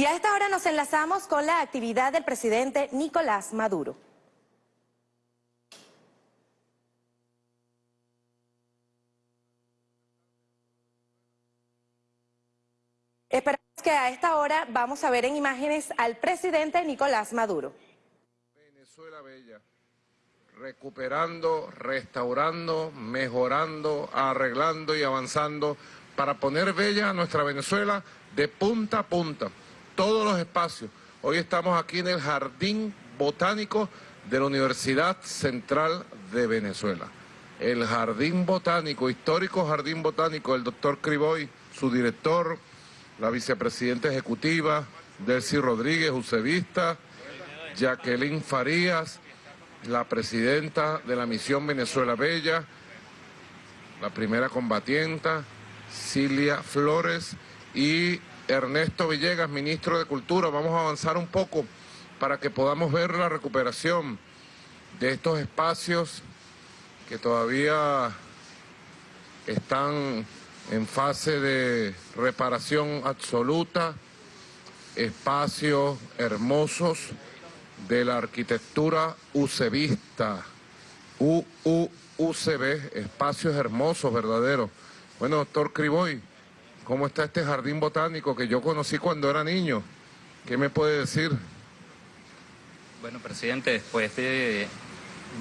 Y a esta hora nos enlazamos con la actividad del presidente Nicolás Maduro. Esperamos que a esta hora vamos a ver en imágenes al presidente Nicolás Maduro. Venezuela Bella, recuperando, restaurando, mejorando, arreglando y avanzando para poner bella a nuestra Venezuela de punta a punta, todos los espacios. Hoy estamos aquí en el Jardín Botánico de la Universidad Central de Venezuela. El Jardín Botánico, histórico Jardín Botánico, el doctor Criboy, su director, la vicepresidenta ejecutiva, Delcy Rodríguez, Usevista, Jacqueline Farías, la presidenta de la misión Venezuela Bella, la primera combatienta, Cilia Flores y Ernesto Villegas, ministro de Cultura. Vamos a avanzar un poco para que podamos ver la recuperación de estos espacios que todavía están en fase de reparación absoluta, espacios hermosos de la arquitectura ucevista, UUCB, espacios hermosos, verdaderos. Bueno, doctor Criboy, ¿cómo está este jardín botánico que yo conocí cuando era niño? ¿Qué me puede decir? Bueno, presidente, después de,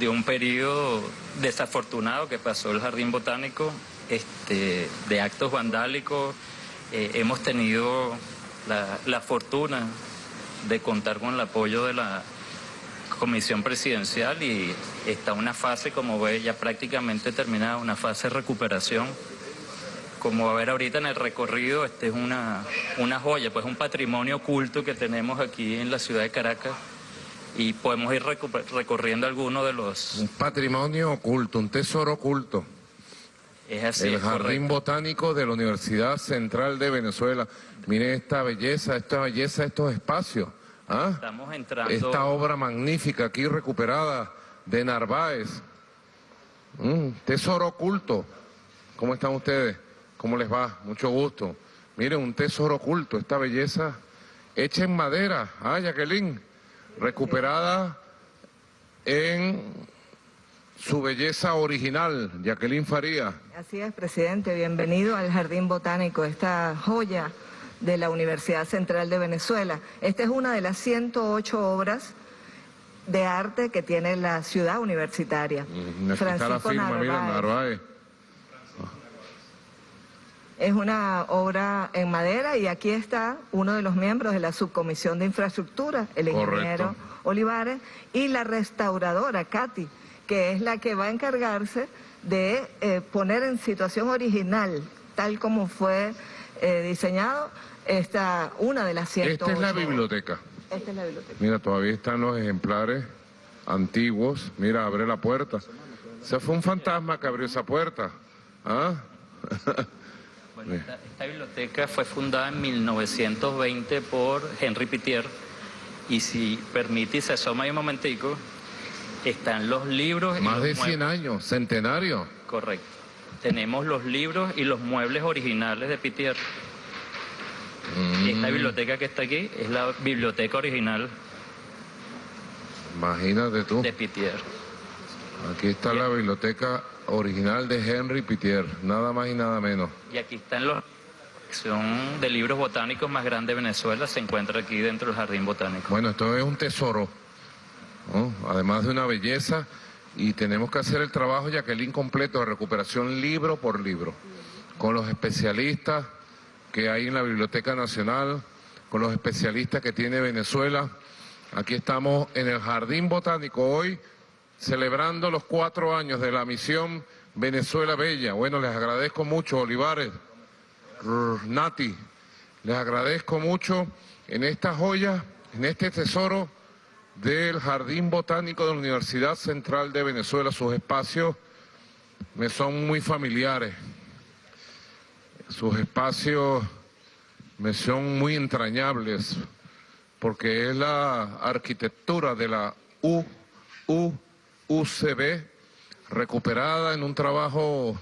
un periodo desafortunado que pasó el jardín botánico, este, de actos vandálicos. Eh, hemos tenido la, fortuna de contar con el apoyo de la comisión presidencial y está una fase, como ve, ya prácticamente terminada, una fase de recuperación. Como va a ver ahorita en el recorrido, este es una, una joya, pues un patrimonio oculto que tenemos aquí en la ciudad de Caracas y podemos ir recorriendo algunos de los... Un patrimonio oculto, un tesoro oculto. Es así, el Jardín Botánico de la Universidad Central de Venezuela. Miren esta belleza, esta belleza, estos espacios. ¿ah? Estamos entrando... Esta obra magnífica aquí recuperada de Narváez. Mm, tesoro oculto. ¿Cómo están ustedes? ¿Cómo les va? Mucho gusto. Miren, un tesoro oculto, esta belleza hecha en madera. Ah, Jacqueline, recuperada en su belleza original, Jacqueline Faría. Así es, presidente, bienvenido al Jardín Botánico, esta joya de la Universidad Central de Venezuela. Esta es una de las 108 obras de arte que tiene la ciudad universitaria. Mm, Francisco Narváez. Es una obra en madera y aquí está uno de los miembros de la subcomisión de infraestructura, el ingeniero Olivares, y la restauradora, Katy, que es la que va a encargarse de eh, poner en situación original, tal como fue eh, diseñado, esta, una de las 108. Esta es la biblioteca. Esta es la biblioteca. Mira, todavía están los ejemplares antiguos. Mira, abre la puerta. Se fue un fantasma que abrió esa puerta. ¿Ah? bueno, esta, esta, biblioteca fue fundada en 1920 por Henry Pitier y si permite y se asoma ahí un momentico, están los libros... Más de 100 años, centenario. Correcto. Tenemos los libros y los muebles originales de Pitier. Esta mm. biblioteca que está aquí es la biblioteca original. Imagínate tú. De Pitier. Aquí está la biblioteca original de Henry Pitier, nada más y nada menos. Y aquí están los son de libros botánicos más grande de Venezuela, se encuentra aquí dentro del Jardín Botánico. Bueno, esto es un tesoro además de una belleza, y tenemos que hacer el trabajo, Jacqueline, completo de recuperación libro por libro, con los especialistas que hay en la Biblioteca Nacional, con los especialistas que tiene Venezuela. Aquí estamos en el Jardín Botánico hoy, celebrando los cuatro años de la misión Venezuela Bella. Bueno, les agradezco mucho, Olivares, Nati, les agradezco mucho en esta joya, en este tesoro del Jardín Botánico de la Universidad Central de Venezuela. Sus espacios me son muy familiares. Sus espacios me son muy entrañables porque es la arquitectura de la UUCB recuperada en un trabajo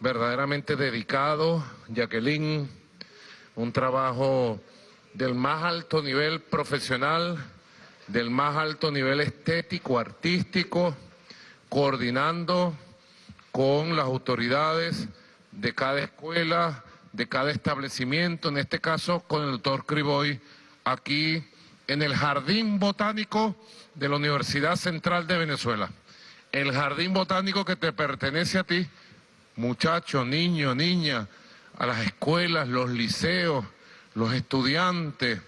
verdaderamente dedicado, Jacqueline, un trabajo del más alto nivel profesional, del más alto nivel estético, artístico, coordinando con las autoridades de cada escuela, de cada establecimiento, en este caso con el doctor Criboy, aquí en el Jardín Botánico de la Universidad Central de Venezuela. El Jardín Botánico que te pertenece a ti, muchacho, niño, niña, a las escuelas, los liceos, los estudiantes.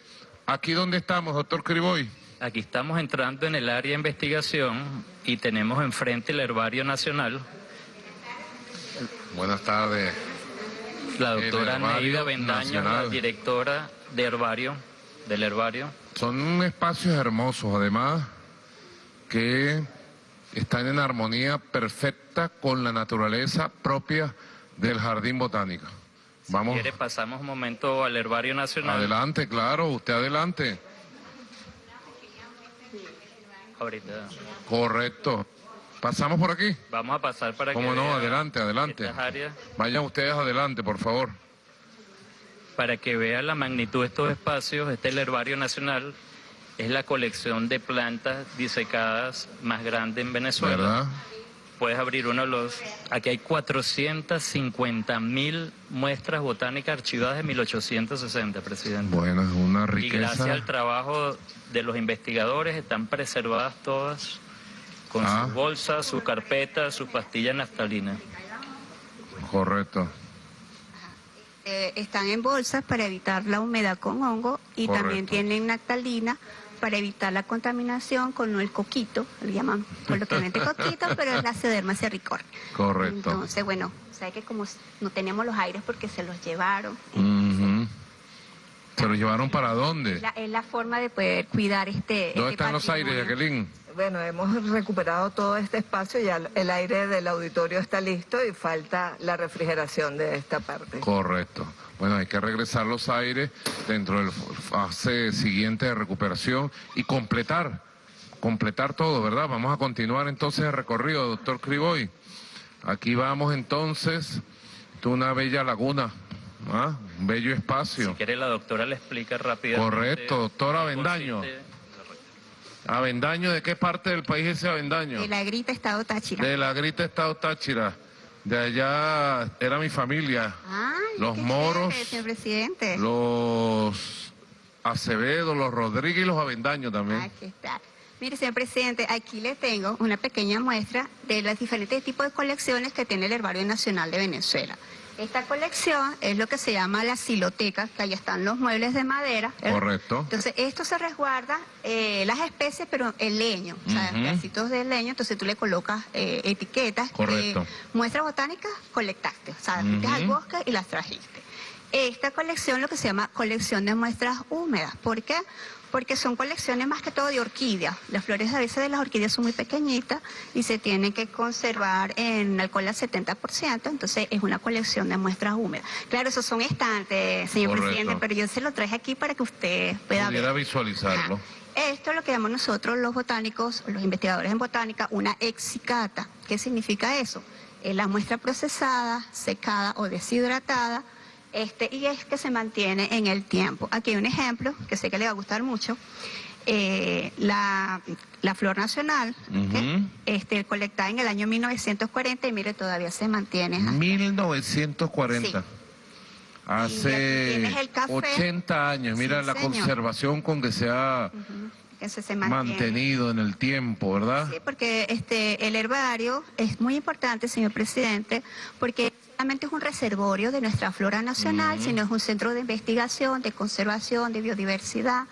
¿Aquí dónde estamos, doctor Criboy? Aquí estamos entrando en el área de investigación y tenemos enfrente el Herbario Nacional. Buenas tardes. La doctora Neida Bendaño, la directora de Herbario, del Herbario. Son espacios hermosos, además, que están en armonía perfecta con la naturaleza propia del Jardín Botánico. Vamos, ¿Quiere pasamos un momento al Herbario Nacional? adelante, claro, usted adelante. Ahorita Correcto. ¿Pasamos por aquí? vamos a pasar para que ¿Cómo no? vea Adelante, adelante. áreas, Vayan ustedes adelante, por favor. para que vea la magnitud de estos espacios. Este es el Herbario Nacional. Es la colección de plantas disecadas más grande en Venezuela. ¿Verdad? Puedes abrir uno de los... Aquí hay 450 mil muestras botánicas archivadas de 1860, presidente. Bueno, es una y gracias riqueza. al trabajo de los investigadores están preservadas todas con Ah. sus bolsas, sus carpetas, sus pastillas naftalinas. Correcto. Eh, están en bolsas para evitar la humedad con hongo y también tienen naftalina para evitar la contaminación con el coquito, le llaman coloquialmente coquito, pero es la cederma cerricornia. Correcto. Entonces, bueno, sabe que como no tenemos los aires porque se los llevaron. ¿Se lo llevaron para dónde? es, la, es la forma de poder cuidar este ¿Dónde este están los aires. Jacqueline? Bueno, hemos recuperado todo este espacio, ya el aire del auditorio está listo y falta la refrigeración de esta parte. Correcto. Bueno, hay que regresar los aires dentro del fase siguiente de recuperación y completar, completar todo, ¿verdad? Vamos a continuar entonces el recorrido, doctor Criboy. Aquí vamos entonces, de una bella laguna, ¿ah? un bello Si espacio. quiere la doctora le explica rápidamente. Correcto, doctora Avendaño. Avendaño, ¿de qué parte del país es ese Avendaño? De la grita Estado Táchira. De la Grita Estado Táchira. De allá era mi familia. Ay, Los moros, chévere, señor presidente. Los Acevedo, los Rodríguez y los Avendaños también. Aquí está. Mire, señor presidente, aquí le tengo una pequeña muestra de los diferentes tipos de colecciones que tiene el Herbario Nacional de Venezuela. Esta colección es lo que se llama la siloteca, que ahí están los muebles de madera. ¿verdad? Correcto. Entonces, esto se resguarda eh, las especies, pero el leño, o sea, pedacitos de leño, entonces tú le colocas eh, etiquetas. Correcto. eh, muestras botánicas colectaste, o sea, fuiste al bosque y las trajiste. Esta colección lo que se llama colección de muestras húmedas. ¿Por qué? Porque son colecciones más que todo de orquídeas. Las flores a veces de las orquídeas son muy pequeñitas y se tienen que conservar en alcohol al 70%, entonces es una colección de muestras húmedas. Claro, esos son estantes, señor Correcto. presidente, pero yo se lo traje aquí para que usted pueda Pudiera ver. visualizarlo. Ajá. Esto es lo que llamamos nosotros los botánicos, los investigadores en botánica, una exicata. ¿Qué significa eso? Es la muestra procesada, secada o deshidratada, este, y es que se mantiene en el tiempo. Aquí hay un ejemplo que sé que le va a gustar mucho. Eh, la, la flor nacional, ¿ok? Ujú. este, colectada en el año 1940 y mire, todavía se mantiene. Mm. ajá. 1940. Sí. Hace el café. 80 años. Mira Sí, la señor. conservación con que se ha Ujú, que se, mantenido en el tiempo, ¿verdad? Sí, porque este, el herbario es muy importante, señor presidente, porque solamente es un reservorio de nuestra flora nacional, sino es un centro de investigación, de conservación, de biodiversidad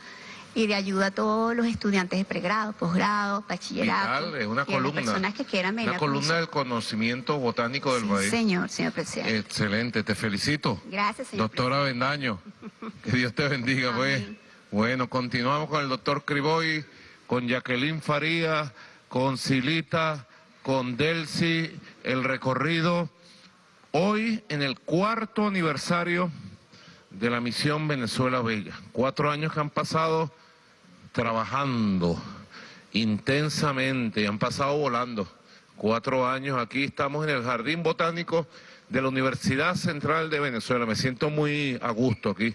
y de ayuda a todos los estudiantes de pregrado, posgrado, bachillerato. Vital, es una y columna. personas que quieran venir Una columna del conocimiento botánico del Sí, país. señor, señor presidente. Excelente, te felicito. Gracias, señor Doctora Bendaño, que Dios te bendiga, pues. Bueno, continuamos con el doctor Criboy, con Jacqueline Faría, con Silita, con Delcy, el recorrido. Hoy, en el cuarto aniversario de la misión Venezuela Bella. Cuatro años que han pasado trabajando intensamente, han pasado volando. Cuatro años aquí, estamos en el Jardín Botánico de la Universidad Central de Venezuela. Me siento muy a gusto aquí,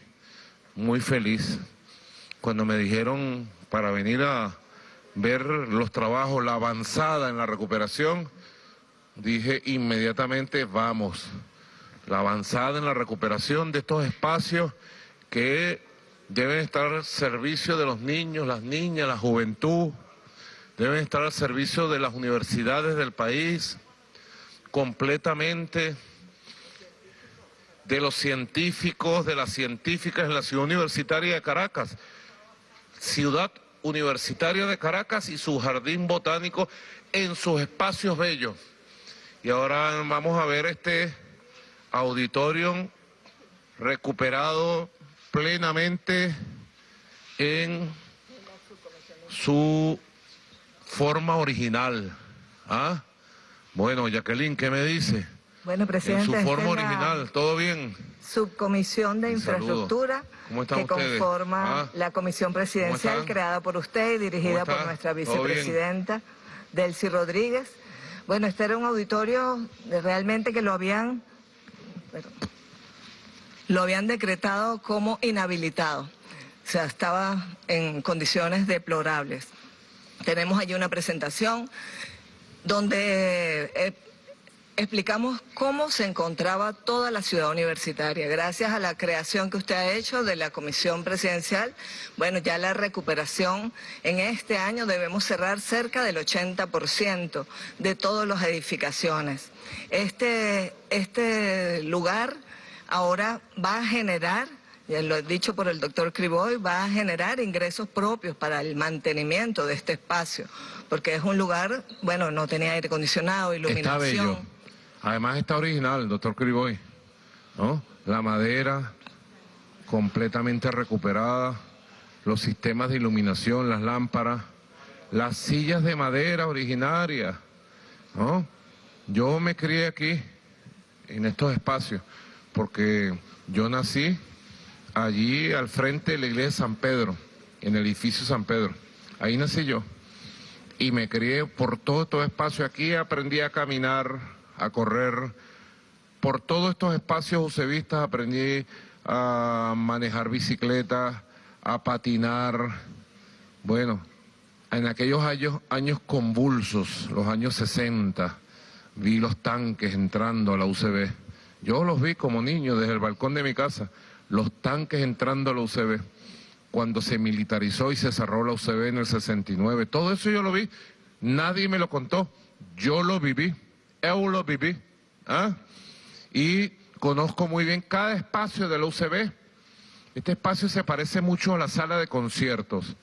muy feliz. cuando me dijeron para venir a ver los trabajos, la avanzada en la recuperación, dije inmediatamente vamos, la avanzada en la recuperación de estos espacios que deben estar al servicio de los niños, las niñas, la juventud, deben estar al servicio de las universidades del país, completamente. De los científicos, de las científicas en la ciudad universitaria de Caracas, ciudad universitaria de Caracas y su jardín botánico en sus espacios bellos. Y ahora vamos a ver este auditorio recuperado plenamente en su forma original. ¿Ah? Bueno, Jacqueline, ¿qué me dice? Bueno, presidente, en su forma original, ¿todo bien? Subcomisión de. Infraestructura ¿Cómo están que ustedes? conforma Ah. la comisión presidencial creada por usted y dirigida ¿Cómo por nuestra vicepresidenta Delcy Rodríguez. Bueno, este era un auditorio realmente que lo habían lo habían decretado como inhabilitado. O sea, estaba en condiciones deplorables. Tenemos allí una presentación donde eh, explicamos cómo se encontraba toda la ciudad universitaria. Gracias a la creación que usted ha hecho de la comisión presidencial, bueno, ya la recuperación en este año debemos cerrar cerca del 80% de todas las edificaciones. Este, este lugar ahora va a generar ya lo dicho por el doctor Criboy, va a generar ingresos propios para el mantenimiento de este espacio, porque es un lugar, bueno, no tenía aire acondicionado, Está iluminación. bello. Además está original, doctor Criboy. ¿no? La madera completamente recuperada, los sistemas de iluminación, las lámparas, las sillas de madera originarias. ¿no? Yo me crié aquí, en estos espacios, porque yo nací allí al frente de la iglesia de San Pedro, en el edificio San Pedro. Ahí nací yo y me crié por todo estos espacios. Aquí aprendí a caminar, a correr. Por todos estos espacios usevistas aprendí a manejar bicicleta, a patinar. Bueno, en aquellos años, años convulsos, los años 60, vi los tanques entrando a la UCB. Yo los vi como niño desde el balcón de mi casa, los tanques entrando a la UCB cuando se militarizó y se cerró la UCB en el 69. Todo eso yo lo vi, nadie me lo contó, yo lo viví, lo viví. ¿ah? Y conozco muy bien cada espacio de la UCB. Este espacio se parece mucho a la sala de conciertos,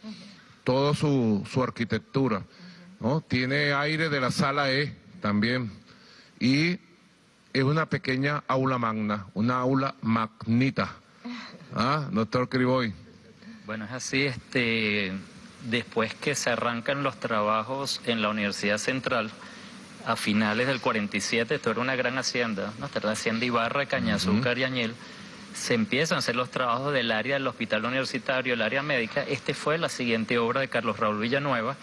toda su, su arquitectura. ¿no? Tiene aire de la sala E también. Y es una pequeña aula magna, una aula magnita. ¿Ah, doctor Criboy? Bueno, es así, este, después que se arrancan los trabajos en la Universidad Central, a finales del 47, esto era una gran hacienda, ¿no? Esta era la hacienda Ibarra, Cañazúcar y Añel, se empiezan a hacer los trabajos del área del hospital universitario, el área médica. Este fue la siguiente obra de Carlos Raúl Villanueva,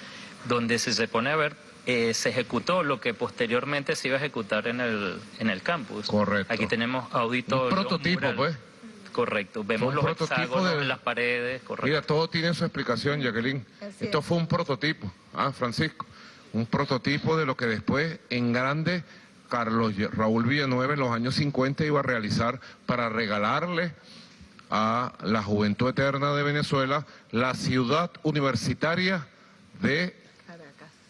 donde si se pone a ver, eh, se ejecutó lo que posteriormente se iba a ejecutar en el, en el campus. Correcto. Aquí tenemos auditorio. Un prototipo, mural. pues. Correcto, vemos los hexágonos de- en las paredes, correcto. Mira, todo tiene su explicación, Jacqueline. Así Esto es. fue un prototipo, ah, Francisco, un prototipo de lo que después en grande Carlos Raúl Villanueva en los años 50 iba a realizar para regalarle a la juventud eterna de Venezuela la ciudad universitaria de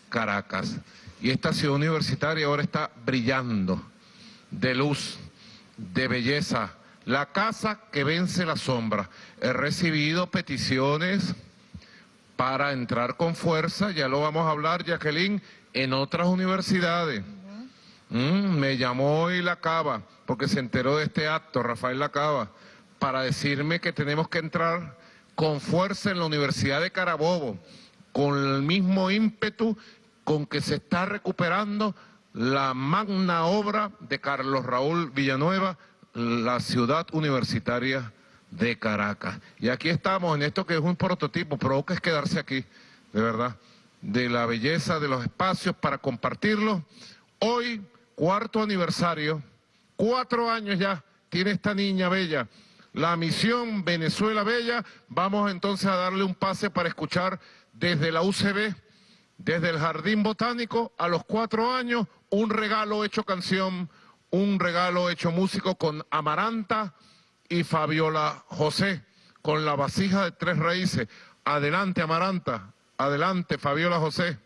Caracas. Y esta ciudad universitaria ahora está brillando de luz, de belleza. La casa que vence la sombra. He recibido peticiones para entrar con fuerza, ya lo vamos a hablar, Jacqueline, en otras universidades. Mm, me llamó hoy la Cava, porque se enteró de este acto, Rafael Lacaba, para decirme que tenemos que entrar con fuerza en la Universidad de Carabobo, con el mismo ímpetu con que se está recuperando la magna obra de Carlos Raúl Villanueva, la ciudad universitaria de Caracas. Y aquí estamos en esto que es un prototipo, provoca es quedarse aquí, de verdad, de la belleza de los espacios para compartirlo. Hoy, cuarto aniversario, cuatro años ya tiene esta niña bella, la misión Venezuela Bella. Vamos entonces a darle un pase para escuchar desde la UCB, desde el Jardín Botánico, a los cuatro años, un regalo hecho canción, un regalo hecho músico con Amaranta y Fabiola José, con la vasija de tres raíces. Adelante, Amaranta. Adelante, Fabiola José.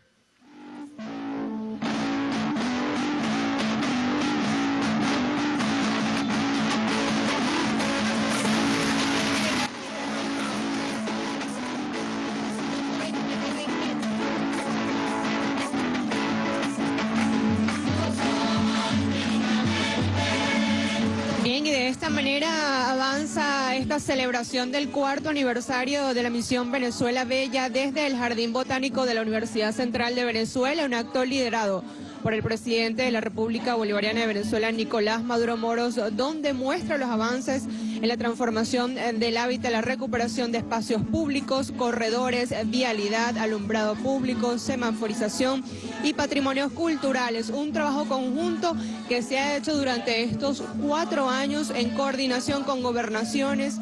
Esta celebración del cuarto aniversario de la misión Venezuela Bella desde el Jardín Botánico de la Universidad Central de Venezuela, un acto liderado por el presidente de la República Bolivariana de Venezuela, Nicolás Maduro Moros, donde muestra los avances la transformación eh, del hábitat, la recuperación de espacios públicos, corredores, vialidad, alumbrado público, semaforización y patrimonios culturales. Un trabajo conjunto que se ha hecho durante estos cuatro años en coordinación con gobernaciones,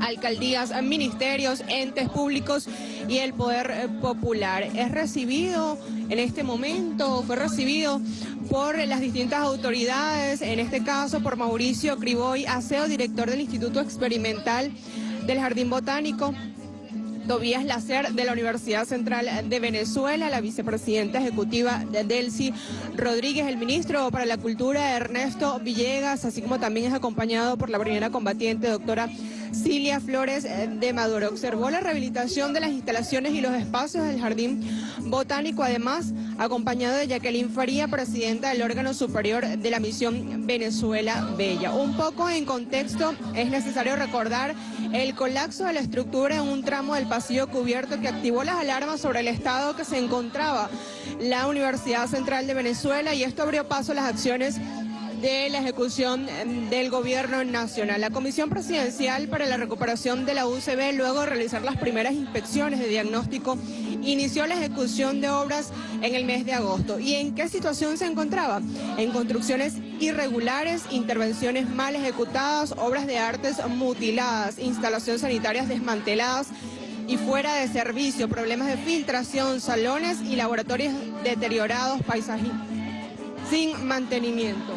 alcaldías, ministerios, entes públicos y el poder eh, popular. Es recibido en este momento, fue recibido por las distintas autoridades, en este caso por Mauricio Criboy, aseo director del Instituto Experimental del Jardín Botánico, Tobías Lacer de la Universidad Central de Venezuela, la vicepresidenta ejecutiva de Delcy Rodríguez, el ministro para la Cultura Ernesto Villegas, así como también es acompañado por la primera combatiente, doctora Cilia Flores eh, de Maduro. Observó la rehabilitación de las instalaciones y los espacios del Jardín Botánico, además acompañado de Jacqueline Faría, presidenta del órgano superior de la misión Venezuela Bella. Un poco en contexto, es necesario recordar el colapso de la estructura en un tramo del pasillo cubierto que activó las alarmas sobre el estado que se encontraba la Universidad Central de Venezuela y esto abrió paso a las acciones de la ejecución em, del gobierno nacional. La Comisión Presidencial para la Recuperación de la UCB, luego de realizar las primeras inspecciones de diagnóstico, inició la ejecución de obras en el mes de agosto. ¿Y en qué situación se encontraba? En construcciones irregulares, intervenciones mal ejecutadas, obras de artes mutiladas, instalaciones sanitarias desmanteladas, y fuera de servicio, problemas de filtración, salones y laboratorios deteriorados, paisajes sin mantenimiento.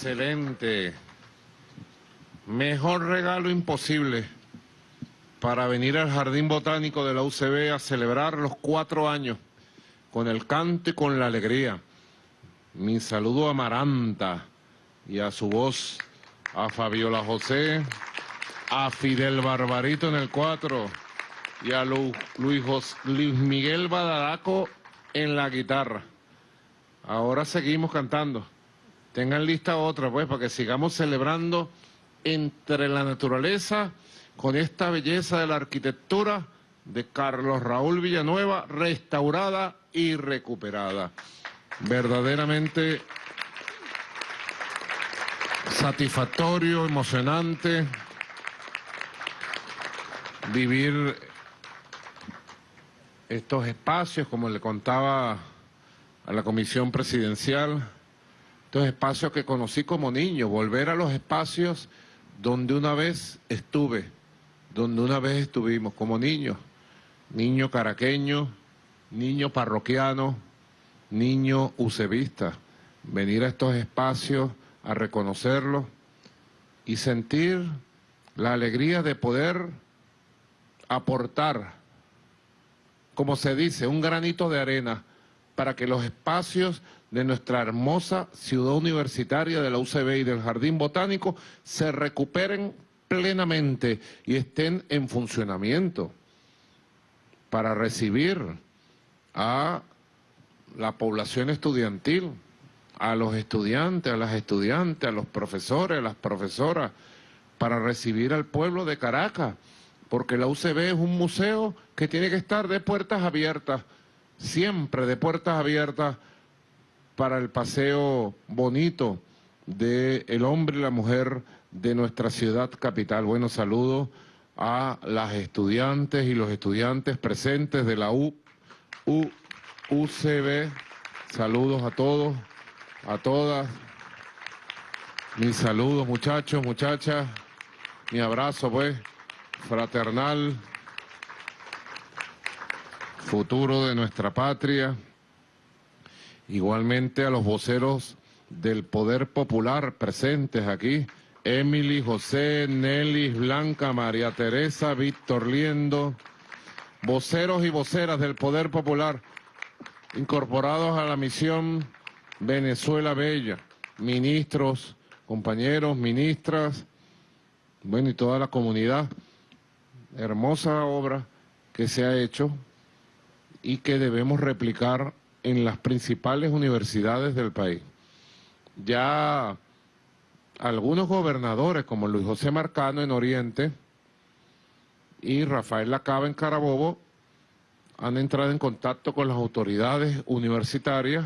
Excelente. Mejor regalo imposible para venir al Jardín Botánico de la UCB a celebrar los cuatro años con el canto y con la alegría. Mi saludo a Maranta y a su voz, a Fabiola José, a Fidel Barbarito en el cuatro y a Luis Miguel Badaraco en la guitarra. Ahora seguimos cantando. Tengan lista otra, pues, para que sigamos celebrando entre la naturaleza con esta belleza de la arquitectura de Carlos Raúl Villanueva, restaurada y recuperada. Verdaderamente satisfactorio, emocionante vivir estos espacios, como le contaba a la comisión presidencial, estos espacios que conocí como niño, volver a los espacios donde una vez estuve, donde una vez estuvimos como niños, niño caraqueño, niño parroquiano, niño usebista, venir a estos espacios a reconocerlos y sentir la alegría de poder aportar, como se dice, un granito de arena para que los espacios de nuestra hermosa ciudad universitaria de la UCB y del Jardín Botánico se recuperen plenamente y estén en funcionamiento para recibir a la población estudiantil, a los estudiantes, a las estudiantes, a los profesores, a las profesoras, para recibir al pueblo de Caracas, porque la UCB es un museo que tiene que estar de puertas abiertas, siempre de puertas abiertas para el paseo bonito del el hombre y la mujer de nuestra ciudad capital. Bueno, saludo a las estudiantes y los estudiantes presentes de la U, U- UCB. Saludos a todos, a todas. Mis saludos, muchachos, muchachas. Mi abrazo, pues, fraternal. Futuro de nuestra patria. Igualmente a los voceros del Poder Popular presentes aquí. Emily, José, Nelly, Blanca, María Teresa, Víctor Liendo. Voceros y voceras del Poder Popular incorporados a la misión Venezuela Bella. Ministros, compañeros, ministras, bueno, y toda la comunidad. Hermosa obra que se ha hecho y que debemos replicar en las principales universidades del país. Ya algunos gobernadores, como Luis José Marcano en Oriente y Rafael Lacaba en Carabobo, han entrado en contacto con las autoridades universitarias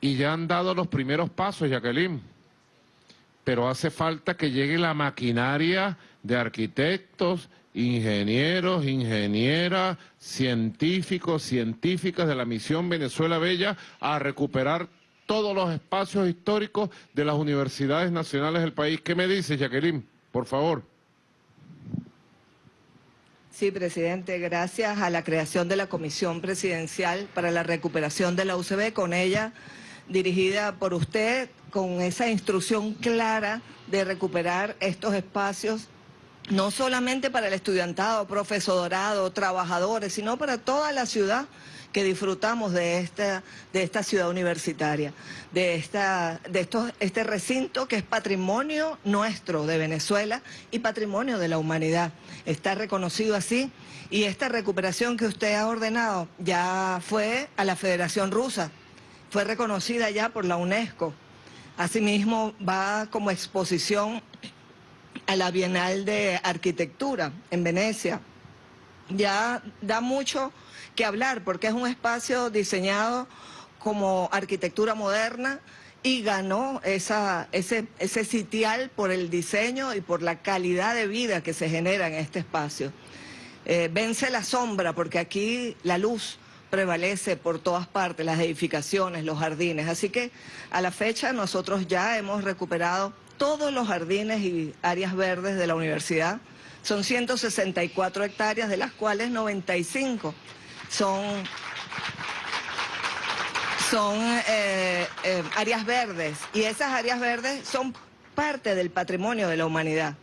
y ya han dado los primeros pasos, Jacqueline. Pero hace falta que llegue la maquinaria de arquitectos, ingenieros, ingenieras, científicos, científicas de la misión Venezuela Bella a recuperar todos los espacios históricos de las universidades nacionales del país. ¿Qué me dices, Jacqueline? Por favor. Sí, presidente, gracias a la creación de la Comisión Presidencial para la Recuperación de la UCB, con ella dirigida por usted, con esa instrucción clara de recuperar estos espacios, no solamente para el estudiantado, profesorado, trabajadores, sino para toda la ciudad que disfrutamos de esta, de esta ciudad universitaria, de, esta, de estos, este recinto que es patrimonio nuestro de Venezuela y patrimonio de la humanidad. Está reconocido así y esta recuperación que usted ha ordenado ya fue a la Federación Rusa, fue reconocida ya por la UNESCO. Asimismo va como exposición a la Bienal de Arquitectura en Venecia. Ya da mucho que hablar porque es un espacio diseñado como arquitectura moderna y ganó esa, ese, ese sitial por el diseño y por la calidad de vida que se genera en este espacio. Eh, vence la sombra porque aquí la luz prevalece por todas partes, las edificaciones, los jardines. Así que a la fecha nosotros ya hemos recuperado todos los jardines y áreas verdes de la universidad. Son 164 hectáreas, de las cuales 95 son, son eh, eh, áreas verdes y esas áreas verdes son parte del patrimonio de la humanidad.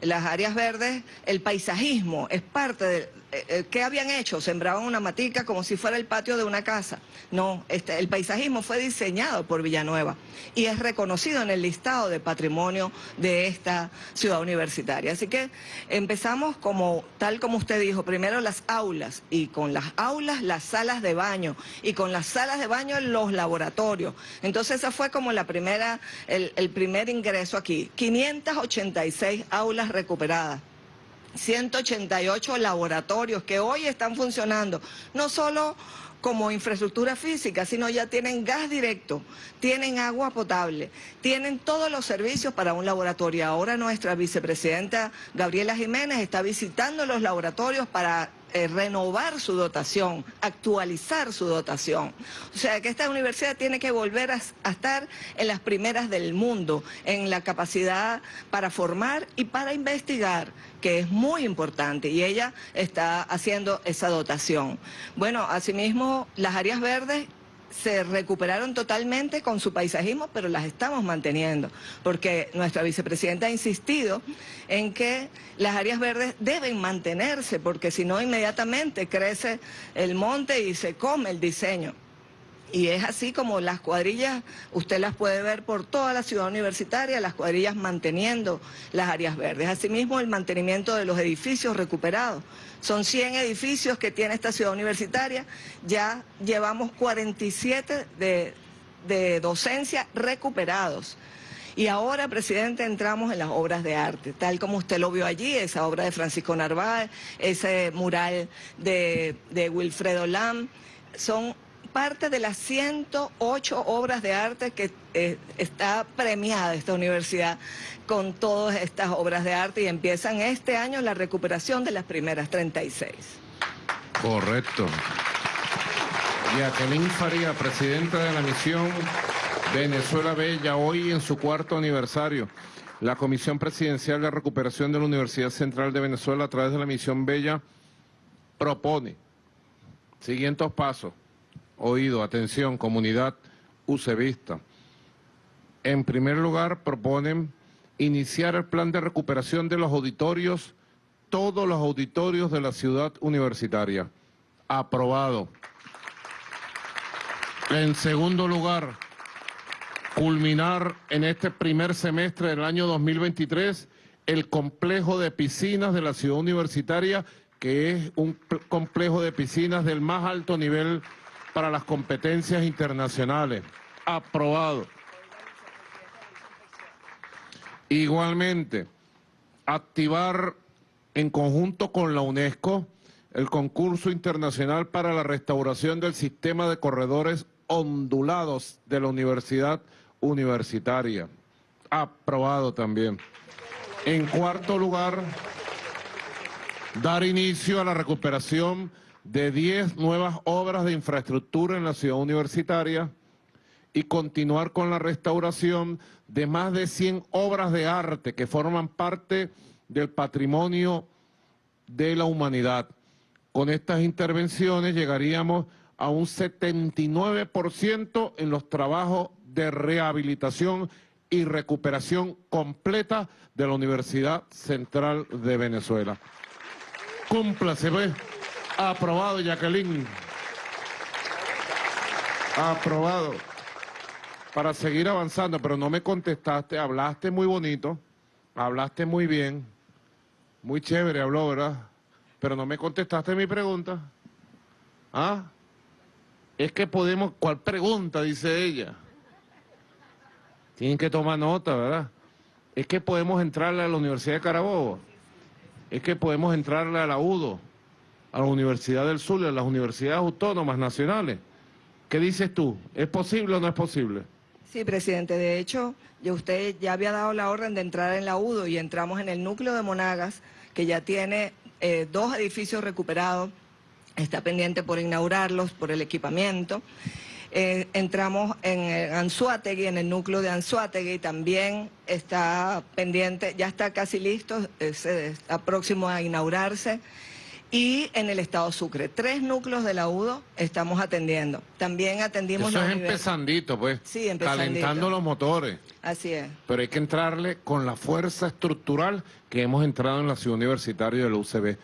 Las áreas verdes, el paisajismo es parte de, eh, eh, ¿qué habían hecho? Sembraban una matica como si fuera el patio de una casa. No, este, el paisajismo fue diseñado por Villanueva y es reconocido en el listado de patrimonio de esta ciudad universitaria. Así que empezamos como, tal como usted dijo, primero las aulas y con las aulas las salas de baño y con las salas de baño los laboratorios. Entonces esa fue como la primera, el, el primer ingreso aquí. 586 aulas recuperadas. 188 laboratorios que hoy están funcionando, no solo como infraestructura física, sino ya tienen gas directo, tienen agua potable, tienen todos los servicios para un laboratorio. Ahora nuestra vicepresidenta Gabriela Jiménez está visitando los laboratorios para eh, renovar su dotación, actualizar su dotación. O sea que esta universidad tiene que volver a, a, estar en las primeras del mundo, en la capacidad para formar y para investigar, que es muy importante, y ella está haciendo esa dotación. Bueno, asimismo, las áreas verdes se recuperaron totalmente con su paisajismo, pero las estamos manteniendo, porque nuestra vicepresidenta ha insistido en que las áreas verdes deben mantenerse, porque si no inmediatamente crece el monte y se come el diseño. Y es así como las cuadrillas, usted las puede ver por toda la ciudad universitaria, las cuadrillas manteniendo las áreas verdes. Asimismo, el mantenimiento de los edificios recuperados. Son 100 edificios que tiene esta ciudad universitaria, ya llevamos 47 de, de docencia recuperados. Y ahora, presidente, entramos en las obras de arte, tal como usted lo vio allí, esa obra de Francisco Narváez, ese mural de, de Wilfredo Lam, son parte de las 108 obras de arte que eh, está premiada esta universidad con todas estas obras de arte y empiezan este año la recuperación de las primeras 36. Correcto. Jacqueline Faría, presidenta de la misión Venezuela Bella, hoy en su cuarto aniversario. La Comisión Presidencial de Recuperación de la Universidad Central de Venezuela a través de la misión Bella propone siguientes pasos oído, atención, comunidad usevista. En primer lugar, proponen iniciar el plan de recuperación de los auditorios, todos los auditorios de la ciudad universitaria. Aprobado. En segundo lugar, culminar en este primer semestre del año 2023 el complejo de piscinas de la ciudad universitaria, que es un complejo de piscinas del más alto nivel para las competencias internacionales. Aprobado. Igualmente, activar en conjunto con la UNESCO el concurso internacional para la restauración del sistema de corredores ondulados de la universidad universitaria. Aprobado también. En cuarto lugar, dar inicio a la recuperación de 10 nuevas obras de infraestructura en la ciudad universitaria y continuar con la restauración de más de 100 obras de arte que forman parte del patrimonio de la humanidad. Con estas intervenciones llegaríamos a un 79% en los trabajos de rehabilitación y recuperación completa de la Universidad Central de Venezuela. Cúmplase, ¿ves? Aprobado, Jacqueline. Aprobado. Para seguir avanzando, pero no me contestaste, hablaste muy bonito, hablaste muy bien, muy chévere habló, ¿verdad? Pero no me contestaste mi pregunta. ¿Ah? Es que podemos, ¿cuál pregunta? Dice ella. Tienen que tomar nota, ¿verdad? Es que podemos entrarle a la Universidad de Carabobo. Es que podemos entrarle a la UDO a la Universidad del Sur y a las universidades autónomas nacionales. ¿Qué dices tú? ¿Es posible o no es posible? Sí, presidente. De hecho, usted ya había dado la orden de entrar en la UDO y entramos en el núcleo de Monagas, que ya tiene eh, dos edificios recuperados, está pendiente por inaugurarlos, por el equipamiento. Eh, entramos en Anzuategui, en el núcleo de Anzuategui, también está pendiente, ya está casi listo, está próximo a inaugurarse y en el estado Sucre. Tres núcleos de la UDO estamos atendiendo. También atendimos... Eso es univers- empezandito, pues. Sí, empezandito. Calentando los motores. Así es. Pero hay que entrarle con la fuerza estructural que hemos entrado en la ciudad universitaria de la UCB.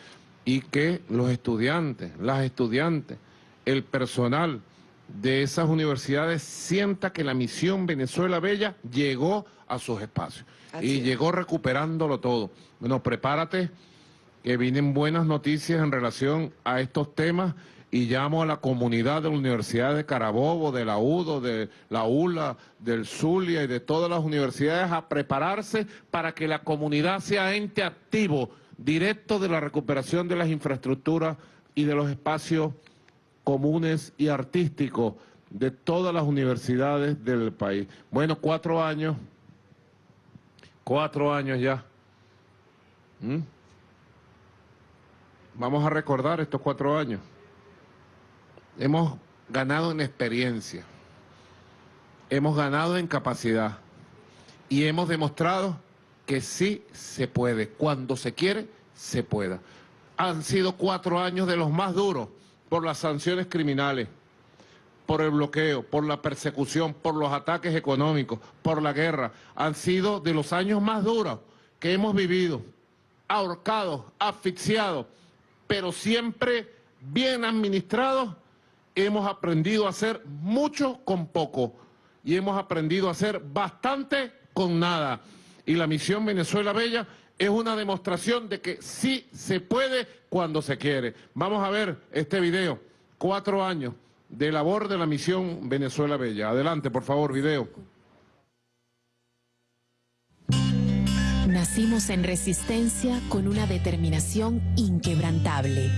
Y que los estudiantes, las estudiantes, el personal de esas universidades sienta que la misión Venezuela Bella llegó a sus espacios. Así y es. llegó recuperándolo todo. Bueno, prepárate que vienen buenas noticias en relación a estos temas y llamo a la comunidad de la Universidad de Carabobo, de la UDO, de la ULA, del Zulia y de todas las universidades a prepararse para que la comunidad sea ente activo, directo de la recuperación de las infraestructuras y de los espacios comunes y artísticos de todas las universidades del país. Bueno, cuatro años, cuatro años ya. ¿Mm? Vamos a recordar estos cuatro años. Hemos ganado en experiencia, hemos ganado en capacidad y hemos demostrado que sí se puede. Cuando se quiere, se pueda. Han sido cuatro años de los más duros por las sanciones criminales, por el bloqueo, por la persecución, por los ataques económicos, por la guerra. Han sido de los años más duros que hemos vivido, ahorcados, asfixiados, pero siempre bien administrados. Hemos aprendido a hacer mucho con poco y hemos aprendido a hacer bastante con nada. Y la misión Venezuela Bella es una demostración de que sí se puede cuando se quiere. Vamos a ver este video, cuatro años de labor de la misión Venezuela Bella. Adelante, por favor, video. Nacimos en resistencia con una determinación inquebrantable.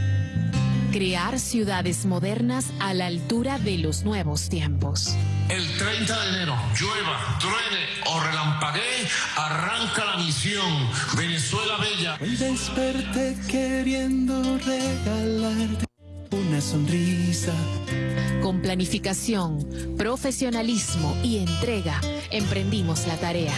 Crear ciudades modernas a la altura de los nuevos tiempos. El 30 de enero, llueva, truene o relampaguee, arranca la misión Venezuela Bella. Hoy desperté queriendo regalarte una sonrisa. Con planificación, profesionalismo y entrega, emprendimos la tarea.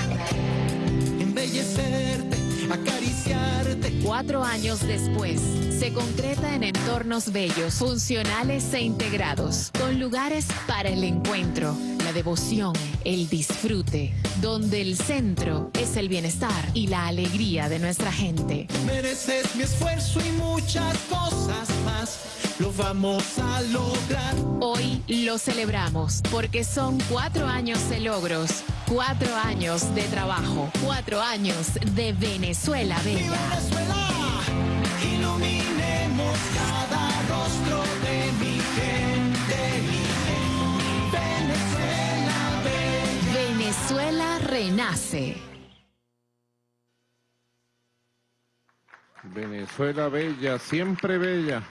Acariciarte. Cuatro años después, se concreta en entornos bellos, funcionales e integrados, con lugares para el encuentro, la devoción, el disfrute, donde el centro es el bienestar y la alegría de nuestra gente. Mereces mi esfuerzo y muchas cosas más. Lo vamos a lograr. Hoy lo celebramos porque son cuatro años de logros, cuatro años de trabajo, cuatro años de Venezuela Mi Bella. Venezuela, iluminemos cada rostro de Venezuela renace. Venezuela Bella, siempre bella.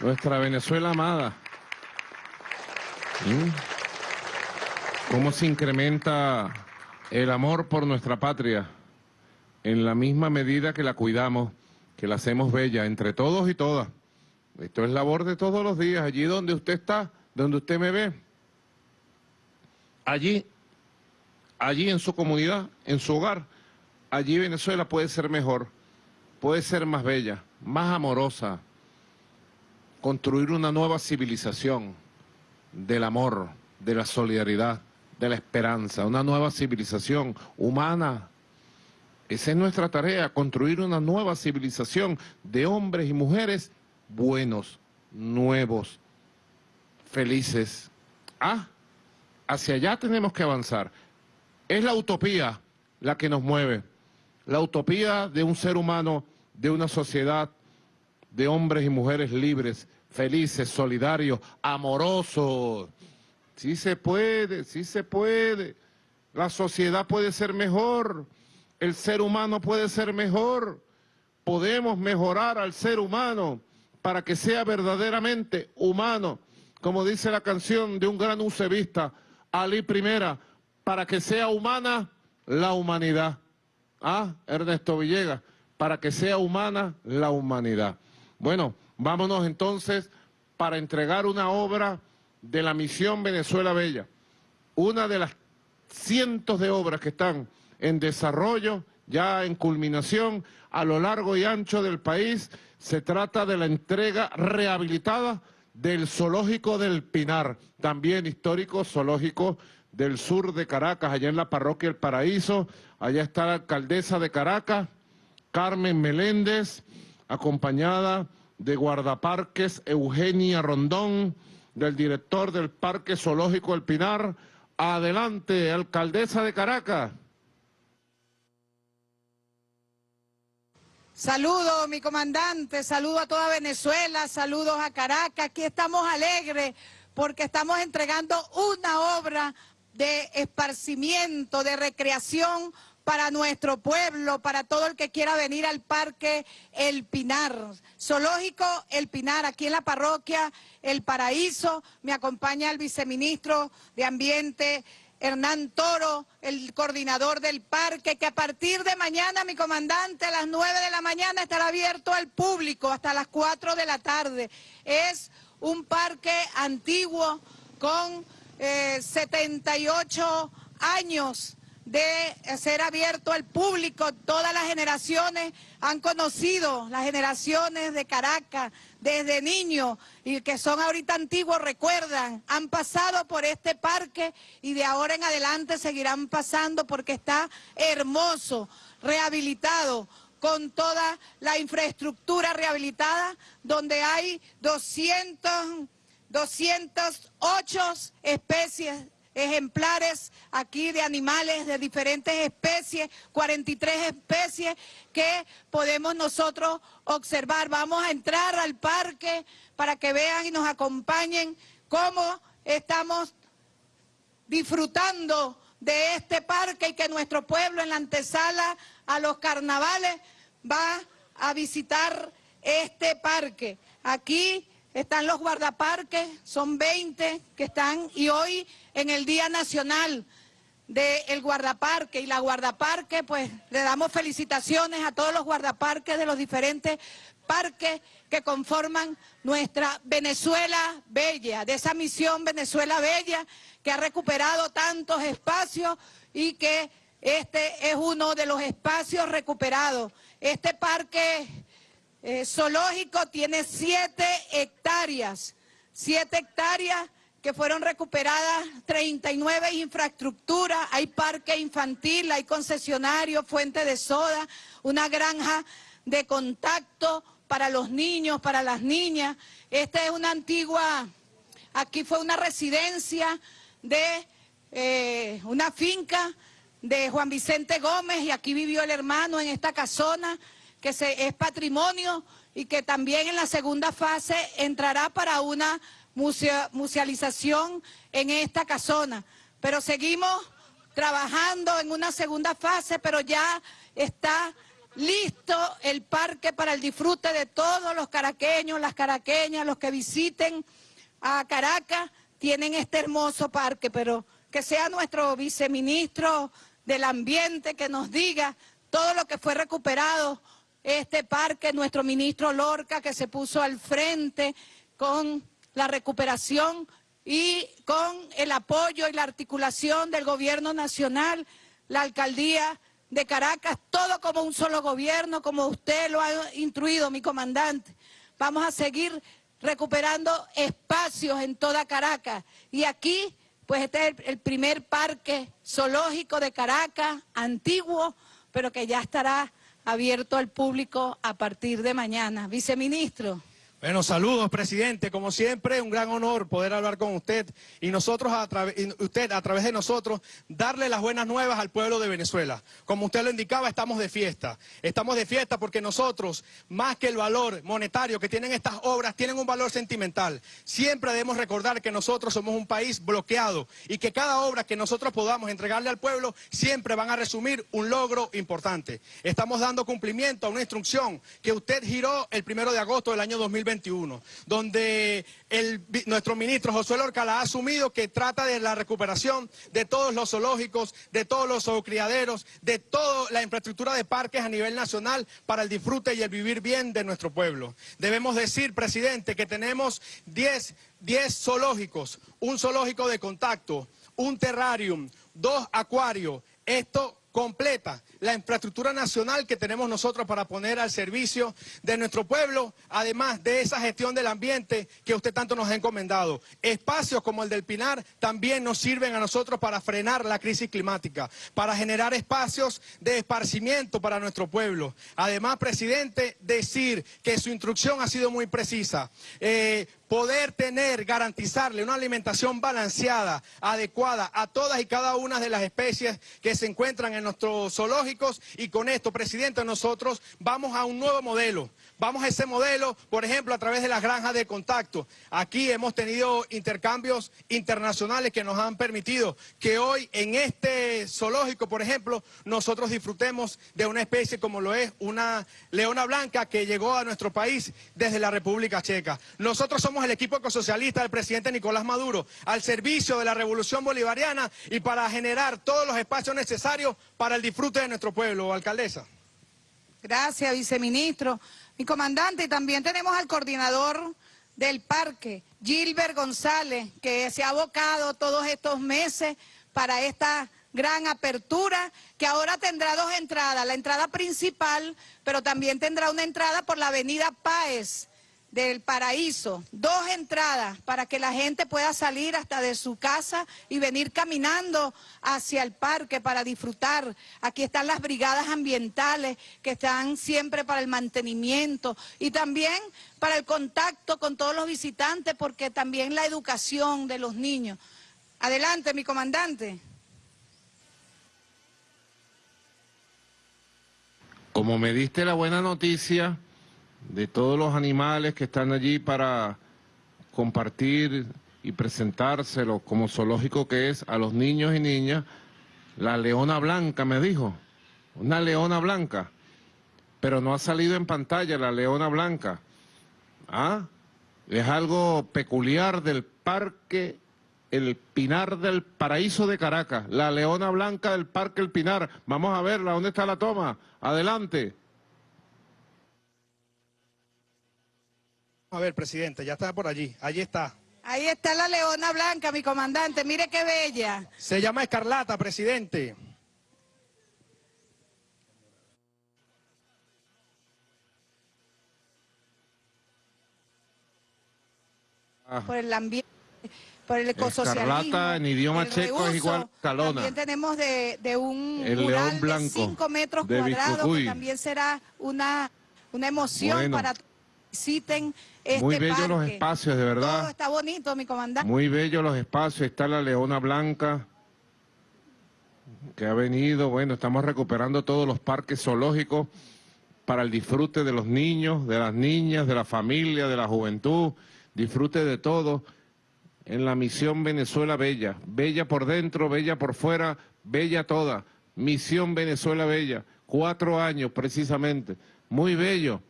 Nuestra Venezuela amada. ¿Cómo se incrementa el amor por nuestra patria? En la misma medida que la cuidamos, que la hacemos bella, entre todos y todas. Esto es labor de todos los días, allí donde usted está, donde usted me ve. Allí, allí en su comunidad, en su hogar, allí Venezuela puede ser mejor, puede ser más bella, más amorosa, construir una nueva civilización del amor, de la solidaridad, de la esperanza, una nueva civilización humana. Esa es nuestra tarea, construir una nueva civilización de hombres y mujeres buenos, nuevos, felices. Ah, hacia allá tenemos que avanzar. Es la utopía la que nos mueve, la utopía de un ser humano, de una sociedad de hombres y mujeres libres, felices, solidarios, amorosos. Sí se puede, sí se puede. La sociedad puede ser mejor, el ser humano puede ser mejor. Podemos mejorar al ser humano para que sea verdaderamente humano, como dice la canción de un gran ucebista, Ali Primera, para que sea humana la humanidad. Ah, Ernesto Villegas, para que sea humana la humanidad. Bueno, vámonos entonces para entregar una obra de la misión Venezuela Bella, una de las cientos de obras que están en desarrollo ya en culminación a lo largo y ancho del país. Se trata de la entrega rehabilitada del zoológico del Pinar, también histórico zoológico del sur de Caracas, allá en la parroquia El Paraíso. Allá está la alcaldesa de Caracas, Carmen Meléndez, acompañada de guardaparques Eugenia Rondón, del director del Parque Zoológico El Pinar. Adelante, alcaldesa de Caracas. Saludo, mi comandante, saludo a toda Venezuela, saludos a Caracas. Aquí estamos alegres porque estamos entregando una obra de esparcimiento, de recreación para nuestro pueblo, para todo el que quiera venir al Parque El Pinar. Zoológico El Pinar, aquí en la parroquia El Paraíso. Me acompaña el viceministro de Ambiente, Hernán Toro, el coordinador del parque, que a partir de mañana, mi comandante, a las 9 de la mañana estará abierto al público hasta las 4 de la tarde. Es un parque antiguo con 78 eh, años de ser abierto al público. Todas las generaciones han conocido, las generaciones de Caracas, desde niños y que son ahorita antiguos recuerdan, han pasado por este parque y de ahora en adelante seguirán pasando porque está hermoso, rehabilitado, con toda la infraestructura rehabilitada, donde hay 200, 208 especies ejemplares aquí de animales de diferentes especies, 43 especies que podemos nosotros observar. Vamos a entrar al parque para que vean y nos acompañen cómo estamos disfrutando de este parque y que nuestro pueblo en la antesala a los carnavales va a visitar este parque. Aquí están los guardaparques, son 20 que están y hoy en el Día Nacional del Guardaparque y la Guardaparque, pues le damos felicitaciones a todos los guardaparques de los diferentes parques que conforman nuestra Venezuela Bella, de esa misión Venezuela Bella que ha recuperado tantos espacios y que este es uno de los espacios recuperados. Este parque eh, zoológico tiene siete hectáreas, siete hectáreas que fueron recuperadas 39 infraestructuras, hay parque infantil, hay concesionario, fuente de soda, una granja de contacto para los niños, para las niñas. Esta es una antigua, aquí fue una residencia de eh, una finca de Juan Vicente Gómez y aquí vivió el hermano en esta casona que se, es patrimonio y que también en la segunda fase entrará para una musealización en esta casona. Pero seguimos trabajando en una segunda fase, pero ya está listo el parque para el disfrute de todos los caraqueños, las caraqueñas, los que visiten a Caracas, tienen este hermoso parque, pero que sea nuestro viceministro del Ambiente que nos diga todo lo que fue recuperado este parque, nuestro ministro Lorca, que se puso al frente con la recuperación y con el apoyo y la articulación del gobierno nacional, la alcaldía de Caracas, todo como un solo gobierno, como usted lo ha instruido, mi comandante. Vamos a seguir recuperando espacios en toda Caracas. Y aquí, pues este es el primer parque zoológico de Caracas, antiguo, pero que ya estará abierto al público a partir de mañana. Viceministro. Bueno, saludos, presidente. Como siempre, un gran honor poder hablar con usted y nosotros, a usted a través de nosotros, darle las buenas nuevas al pueblo de Venezuela. Como usted lo indicaba, estamos de fiesta. Estamos de fiesta porque nosotros, más que el valor monetario que tienen estas obras, tienen un valor sentimental. Siempre debemos recordar que nosotros somos un país bloqueado y que cada obra que nosotros podamos entregarle al pueblo siempre van a resumir un logro importante. Estamos dando cumplimiento a una instrucción que usted giró el primero de agosto del año 2020 donde nuestro ministro Josué Lorca ha asumido que trata de la recuperación de todos los zoológicos, de todos los zoocriaderos, de toda la infraestructura de parques a nivel nacional para el disfrute y el vivir bien de nuestro pueblo. Debemos decir, presidente, que tenemos 10, 10 zoológicos, un zoológico de contacto, un terrarium, dos acuarios, esto completa la infraestructura nacional que tenemos nosotros para poner al servicio de nuestro pueblo, además de esa gestión del ambiente que usted tanto nos ha encomendado. Espacios como el del Pinar también nos sirven a nosotros para frenar la crisis climática, para generar espacios de esparcimiento para nuestro pueblo. Además, presidente, decir que su instrucción ha sido muy precisa. Eh, poder tener, garantizarle una alimentación balanceada, adecuada a todas y cada una de las especies que se encuentran en nuestros zoológicos y con esto, presidente, nosotros vamos a un nuevo modelo. Vamos a ese modelo, por ejemplo, a través de las granjas de contacto. Aquí hemos tenido intercambios internacionales que nos han permitido que hoy en este zoológico, por ejemplo, nosotros disfrutemos de una especie como lo es una leona blanca que llegó a nuestro país desde la República Checa. Nosotros somos el equipo ecosocialista del presidente Nicolás Maduro al servicio de la revolución bolivariana y para generar todos los espacios necesarios para el disfrute de nuestro pueblo. Alcaldesa. Gracias, viceministro. Mi comandante, y también tenemos al coordinador del parque, Gilbert González, que se ha abocado todos estos meses para esta gran apertura, que ahora tendrá dos entradas, la entrada principal, pero también tendrá una entrada por la avenida Páez, del paraíso, dos entradas para que la gente pueda salir hasta de su casa y venir caminando hacia el parque para disfrutar. Aquí están las brigadas ambientales que están siempre para el mantenimiento y también para el contacto con todos los visitantes porque también la educación de los niños. Adelante, mi comandante. Como me diste la buena noticia de todos los animales que están allí para compartir y presentárselo como zoológico que es a los niños y niñas, la leona blanca me dijo, una leona blanca, pero no ha salido en pantalla la leona blanca. ¿Ah? Es algo peculiar del parque El Pinar del Paraíso de Caracas, la leona blanca del parque El Pinar. Vamos a verla, ¿dónde está la toma? Adelante. A ver, presidente, ya está por allí. Allí está. Ahí está la leona blanca, mi comandante. Mire qué bella. Se llama Escarlata, presidente. Ah. Por el ambiente, por el ecosocialismo. Escarlata en idioma checo es igual calona. También tenemos de, un el mural blanco de 5 metros cuadrados que también será una, una emoción para visiten este Muy bellos los espacios, de verdad. Todo está bonito, mi comandante. Muy bellos los espacios. Está la Leona Blanca, que ha venido. Bueno, estamos recuperando todos los parques zoológicos para el disfrute de los niños, de las niñas, de la familia, de la juventud. Disfrute de todo en la misión Venezuela Bella. Bella por dentro, bella por fuera, bella toda. Misión Venezuela Bella. Cuatro años precisamente. Muy bello.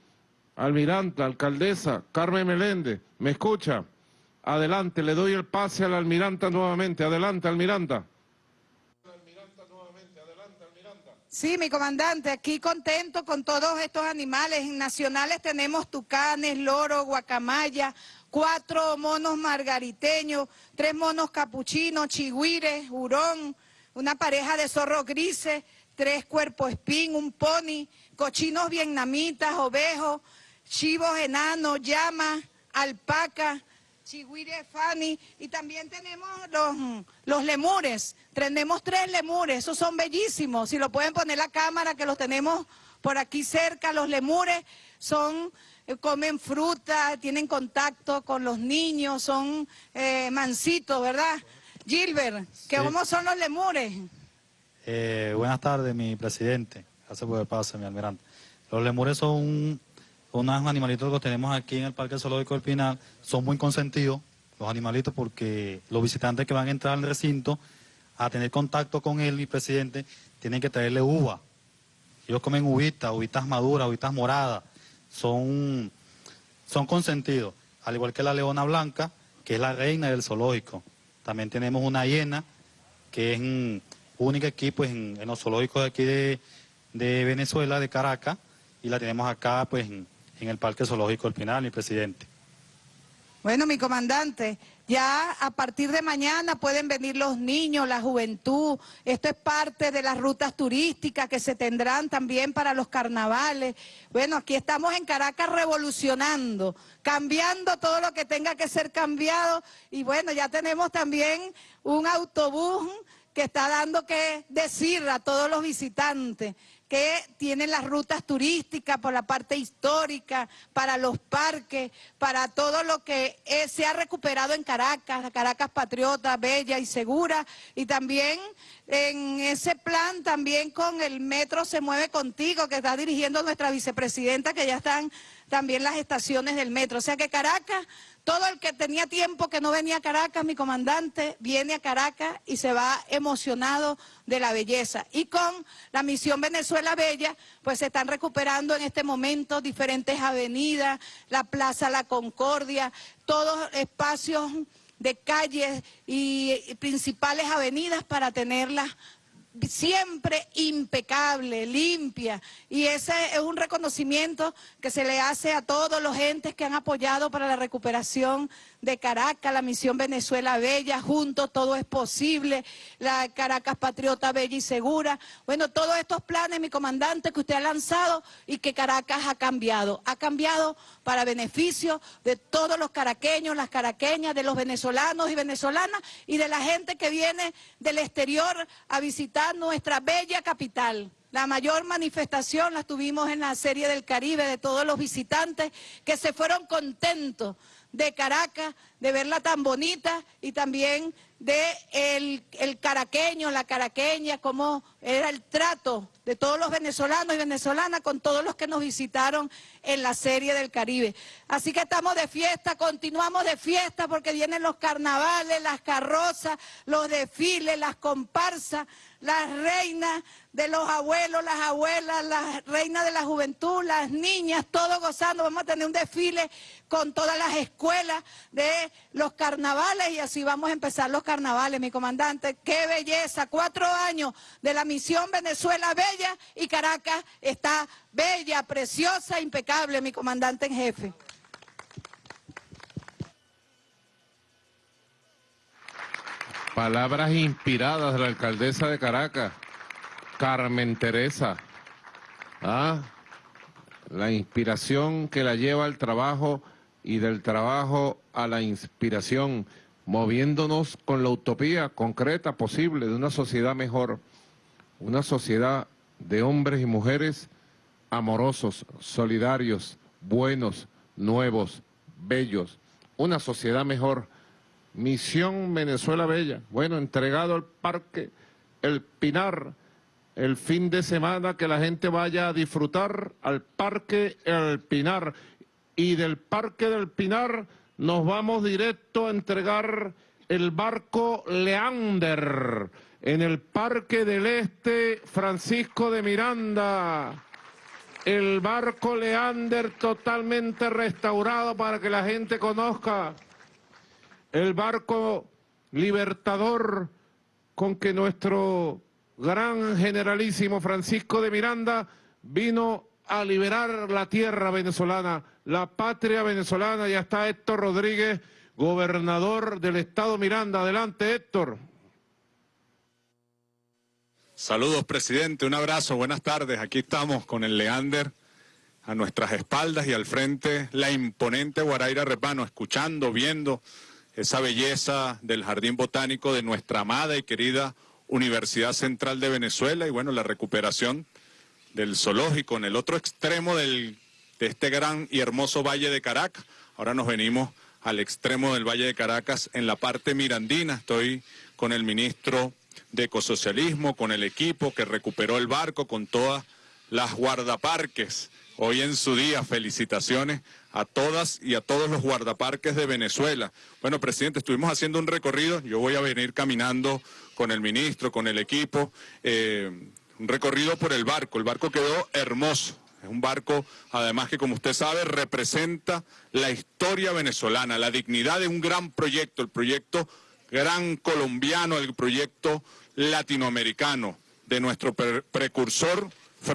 Almiranta, alcaldesa, Carmen Meléndez, ¿me escucha? Adelante, le doy el pase a la almiranta nuevamente. Adelante, almiranta. Sí, mi comandante, aquí contento con todos estos animales. nacionales tenemos tucanes, loro, guacamaya, cuatro monos margariteños, tres monos capuchinos, chigüires, hurón, una pareja de zorros grises, tres cuerpos espín, un pony, cochinos vietnamitas, ovejos, chivos enanos, llamas, alpaca, chigüire fani y también tenemos los, los lemures, tenemos tres lemures, esos son bellísimos, si lo pueden poner la cámara que los tenemos por aquí cerca, los lemures son, eh, comen fruta, tienen contacto con los niños, son eh, mansitos, ¿verdad? Gilbert, ¿cómo son los lemures? Eh, buenas tardes, mi presidente. Gracias por el paso, mi almirante. Los lemures son unos animalitos que tenemos aquí en el Parque Zoológico del Pinal son muy consentidos, los animalitos, porque los visitantes que van a entrar al recinto a tener contacto con él, mi presidente, tienen que traerle uva. Ellos comen uvitas, uvitas maduras, uvitas moradas, son, son consentidos, al igual que la leona blanca, que es la reina del zoológico. También tenemos una hiena, que es un único equipo en, los zoológicos de aquí de, de Venezuela, de Caracas, y la tenemos acá pues en, el Parque Zoológico del Pinal, mi presidente. Bueno, mi comandante, ya a partir de mañana pueden venir los niños, la juventud. Esto es parte de las rutas turísticas que se tendrán también para los carnavales. Bueno, aquí estamos en Caracas revolucionando, cambiando todo lo que tenga que ser cambiado. Y bueno, ya tenemos también un autobús que está dando que decir a todos los visitantes que tienen las rutas turísticas por la parte histórica, para los parques, para todo lo que se ha recuperado en Caracas, Caracas patriota, bella y segura, y también en ese plan también con el Metro Se Mueve Contigo, que está dirigiendo nuestra vicepresidenta, que ya están también las estaciones del metro. O sea que Caracas todo el que tenía tiempo que no venía a Caracas, mi comandante, viene a Caracas y se va emocionado de la belleza. Y con la misión Venezuela Bella, pues se están recuperando en este momento diferentes avenidas, la Plaza La Concordia, todos espacios de calles y principales avenidas para tenerlas siempre impecable, limpia. Y ese es un reconocimiento que se le hace a todos los entes que han apoyado para la recuperación de Caracas, la misión Venezuela Bella, juntos todo es posible, la Caracas Patriota Bella y Segura. Bueno, todos estos planes, mi comandante, que usted ha lanzado y que Caracas ha cambiado. Ha cambiado para beneficio de todos los caraqueños, las caraqueñas, de los venezolanos y venezolanas y de la gente que viene del exterior a visitar nuestra bella capital. La mayor manifestación la tuvimos en la Serie del Caribe de todos los visitantes que se fueron contentos de Caracas, de verla tan bonita y también de el, el, caraqueño, la caraqueña, cómo era el trato de todos los venezolanos y venezolanas con todos los que nos visitaron en la Serie del Caribe. Así que estamos de fiesta, continuamos de fiesta porque vienen los carnavales, las carrozas, los desfiles, las comparsas, las reinas de los abuelos, las abuelas, las reinas de la juventud, las niñas, todos gozando. Vamos a tener un desfile con todas las escuelas de los carnavales y así vamos a empezar los carnavales, mi comandante. ¡Qué belleza! Cuatro años de la misión Venezuela Bella y Caracas está bella, preciosa, impecable, mi comandante en jefe. Palabras inspiradas de la alcaldesa de Caracas, Carmen Teresa. ¿Ah? La inspiración que la lleva al trabajo y del trabajo a la inspiración, moviéndonos con la utopía concreta posible de una sociedad mejor, una sociedad de hombres y mujeres amorosos, solidarios, buenos, nuevos, bellos, una sociedad mejor Misión Venezuela Bella. Bueno, entregado al Parque El Pinar el fin de semana que la gente vaya a disfrutar al Parque El Pinar. Y del Parque del Pinar nos vamos directo a entregar el barco Leander en el Parque del Este Francisco de Miranda. El barco Leander totalmente restaurado para que la gente conozca el barco libertador con que nuestro gran generalísimo Francisco de Miranda vino a liberar la tierra venezolana, la patria venezolana. Ya está Héctor Rodríguez, gobernador del estado Miranda. Adelante, Héctor. Saludos, presidente. Un abrazo. Buenas tardes. Aquí estamos con el Leander a nuestras espaldas y al frente la imponente Guaraira Repano, escuchando, viendo esa belleza del jardín botánico de nuestra amada y querida Universidad Central de Venezuela y bueno, la recuperación del zoológico en el otro extremo del, de este gran y hermoso Valle de Caracas. Ahora nos venimos al extremo del Valle de Caracas en la parte mirandina. Estoy con el ministro de Ecosocialismo, con el equipo que recuperó el barco, con todas las guardaparques. Hoy en su día, felicitaciones a todas y a todos los guardaparques de Venezuela. Bueno, presidente, estuvimos haciendo un recorrido, yo voy a venir caminando con el ministro, con el equipo, eh, un recorrido por el barco. El barco quedó hermoso. Es un barco, además que como usted sabe, representa la historia venezolana, la dignidad de un gran proyecto, el proyecto gran colombiano, el proyecto latinoamericano de nuestro precursor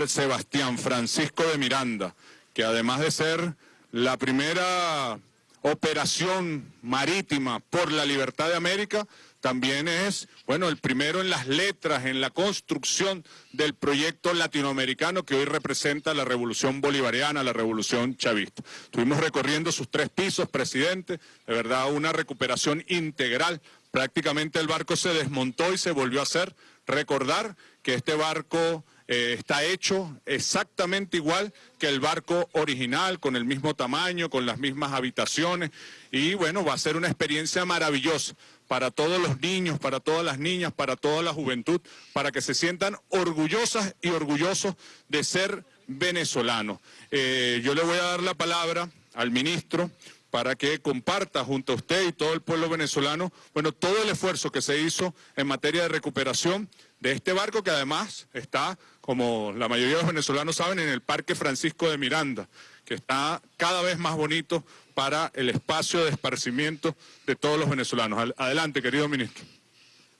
Sebastián Francisco de Miranda, que además de ser la primera operación marítima por la libertad de América, también es, bueno, el primero en las letras, en la construcción del proyecto latinoamericano que hoy representa la revolución bolivariana, la revolución chavista. Estuvimos recorriendo sus tres pisos, presidente, de verdad una recuperación integral. Prácticamente el barco se desmontó y se volvió a hacer. Recordar que este barco eh, está hecho exactamente igual que el barco original, con el mismo tamaño, con las mismas habitaciones y bueno, va a ser una experiencia maravillosa para todos los niños, para todas las niñas, para toda la juventud, para que se sientan orgullosas y orgullosos de ser venezolanos. Eh, yo le voy a dar la palabra al ministro para que comparta junto a usted y todo el pueblo venezolano, bueno, todo el esfuerzo que se hizo en materia de recuperación de este barco que además está, como la mayoría de los venezolanos saben, en el Parque Francisco de Miranda, que está cada vez más bonito para el espacio de esparcimiento de todos los venezolanos. Adelante, querido ministro.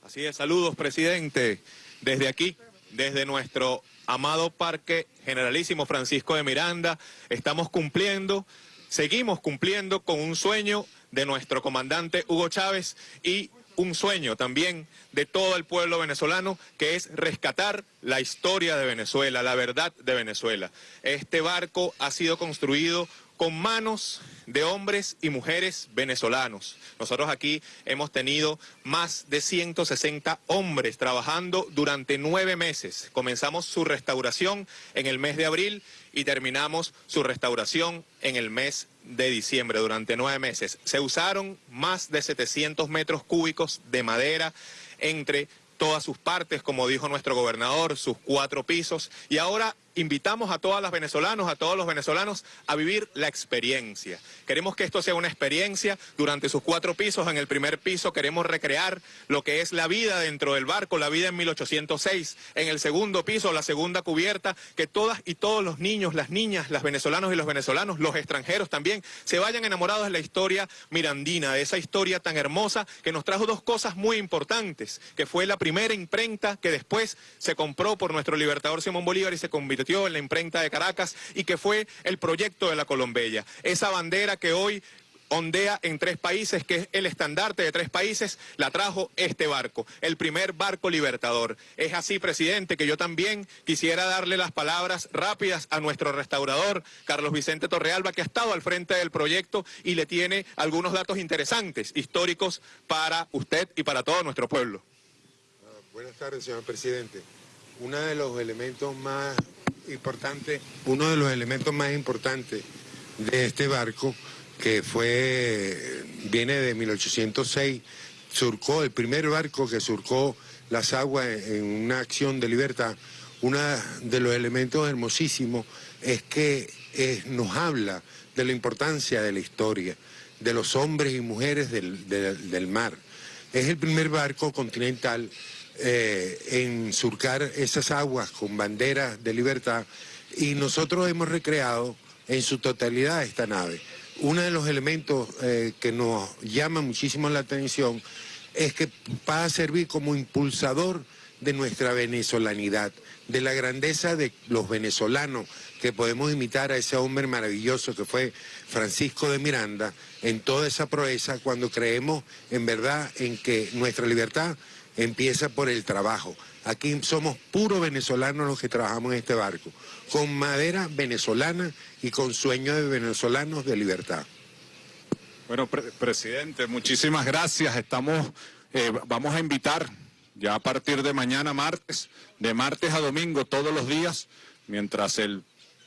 Así es, saludos, presidente. Desde aquí, desde nuestro amado Parque Generalísimo Francisco de Miranda, estamos cumpliendo, seguimos cumpliendo con un sueño de nuestro comandante Hugo Chávez y un sueño también de todo el pueblo venezolano, que es rescatar la historia de Venezuela, la verdad de Venezuela. Este barco ha sido construido con manos de hombres y mujeres venezolanos. Nosotros aquí hemos tenido más de 160 hombres trabajando durante nueve meses. Comenzamos su restauración en el mes de abril y terminamos su restauración en el mes de diciembre, durante nueve meses. Se usaron más de 700 metros cúbicos de madera entre todas sus partes, como dijo nuestro gobernador, sus cuatro pisos. Y ahora invitamos a todas las venezolanos, a todos los venezolanos a vivir la experiencia. Queremos que esto sea una experiencia durante sus cuatro pisos. En el primer piso queremos recrear lo que es la vida dentro del barco, la vida en 1806. En el segundo piso, la segunda cubierta, que todas y todos los niños, las niñas, las venezolanos y los venezolanos, los extranjeros también, se vayan enamorados de la historia mirandina, de esa historia tan hermosa que nos trajo dos cosas muy importantes, que fue la primera imprenta que después se compró por nuestro libertador Simón Bolívar y se convirtió en la imprenta de Caracas y que fue el proyecto de la Colombella. Esa bandera que hoy ondea en tres países, que es el estandarte de tres países, la trajo este barco, el primer barco libertador. Es así, presidente, que yo también quisiera darle las palabras rápidas a nuestro restaurador, Carlos Vicente Torrealba, que ha estado al frente del proyecto y le tiene algunos datos interesantes, históricos, para usted y para todo nuestro pueblo. buenas tardes, señor presidente. Uno de los elementos más importante, uno de los elementos más importantes de este barco, que fue, viene de 1806, surcó, el primer barco que surcó las aguas en una acción de libertad, uno de los elementos hermosísimos es que nos habla de la importancia de la historia, de los hombres y mujeres del, del mar. Es el primer barco continental eh, en surcar esas aguas con banderas de libertad y nosotros hemos recreado en su totalidad esta nave. Uno de los elementos eh, que nos llama muchísimo la atención es que va a servir como impulsador de nuestra venezolanidad, de la grandeza de los venezolanos, que podemos imitar a ese hombre maravilloso que fue Francisco de Miranda, en toda esa proeza, cuando creemos en verdad en que nuestra libertad empieza por el trabajo. Aquí somos puros venezolanos los que trabajamos en este barco, con madera venezolana y con sueños de venezolanos de libertad. Bueno, presidente, muchísimas gracias. Estamos, eh, vamos a invitar ya a partir de mañana martes, de martes a domingo, todos los días, mientras el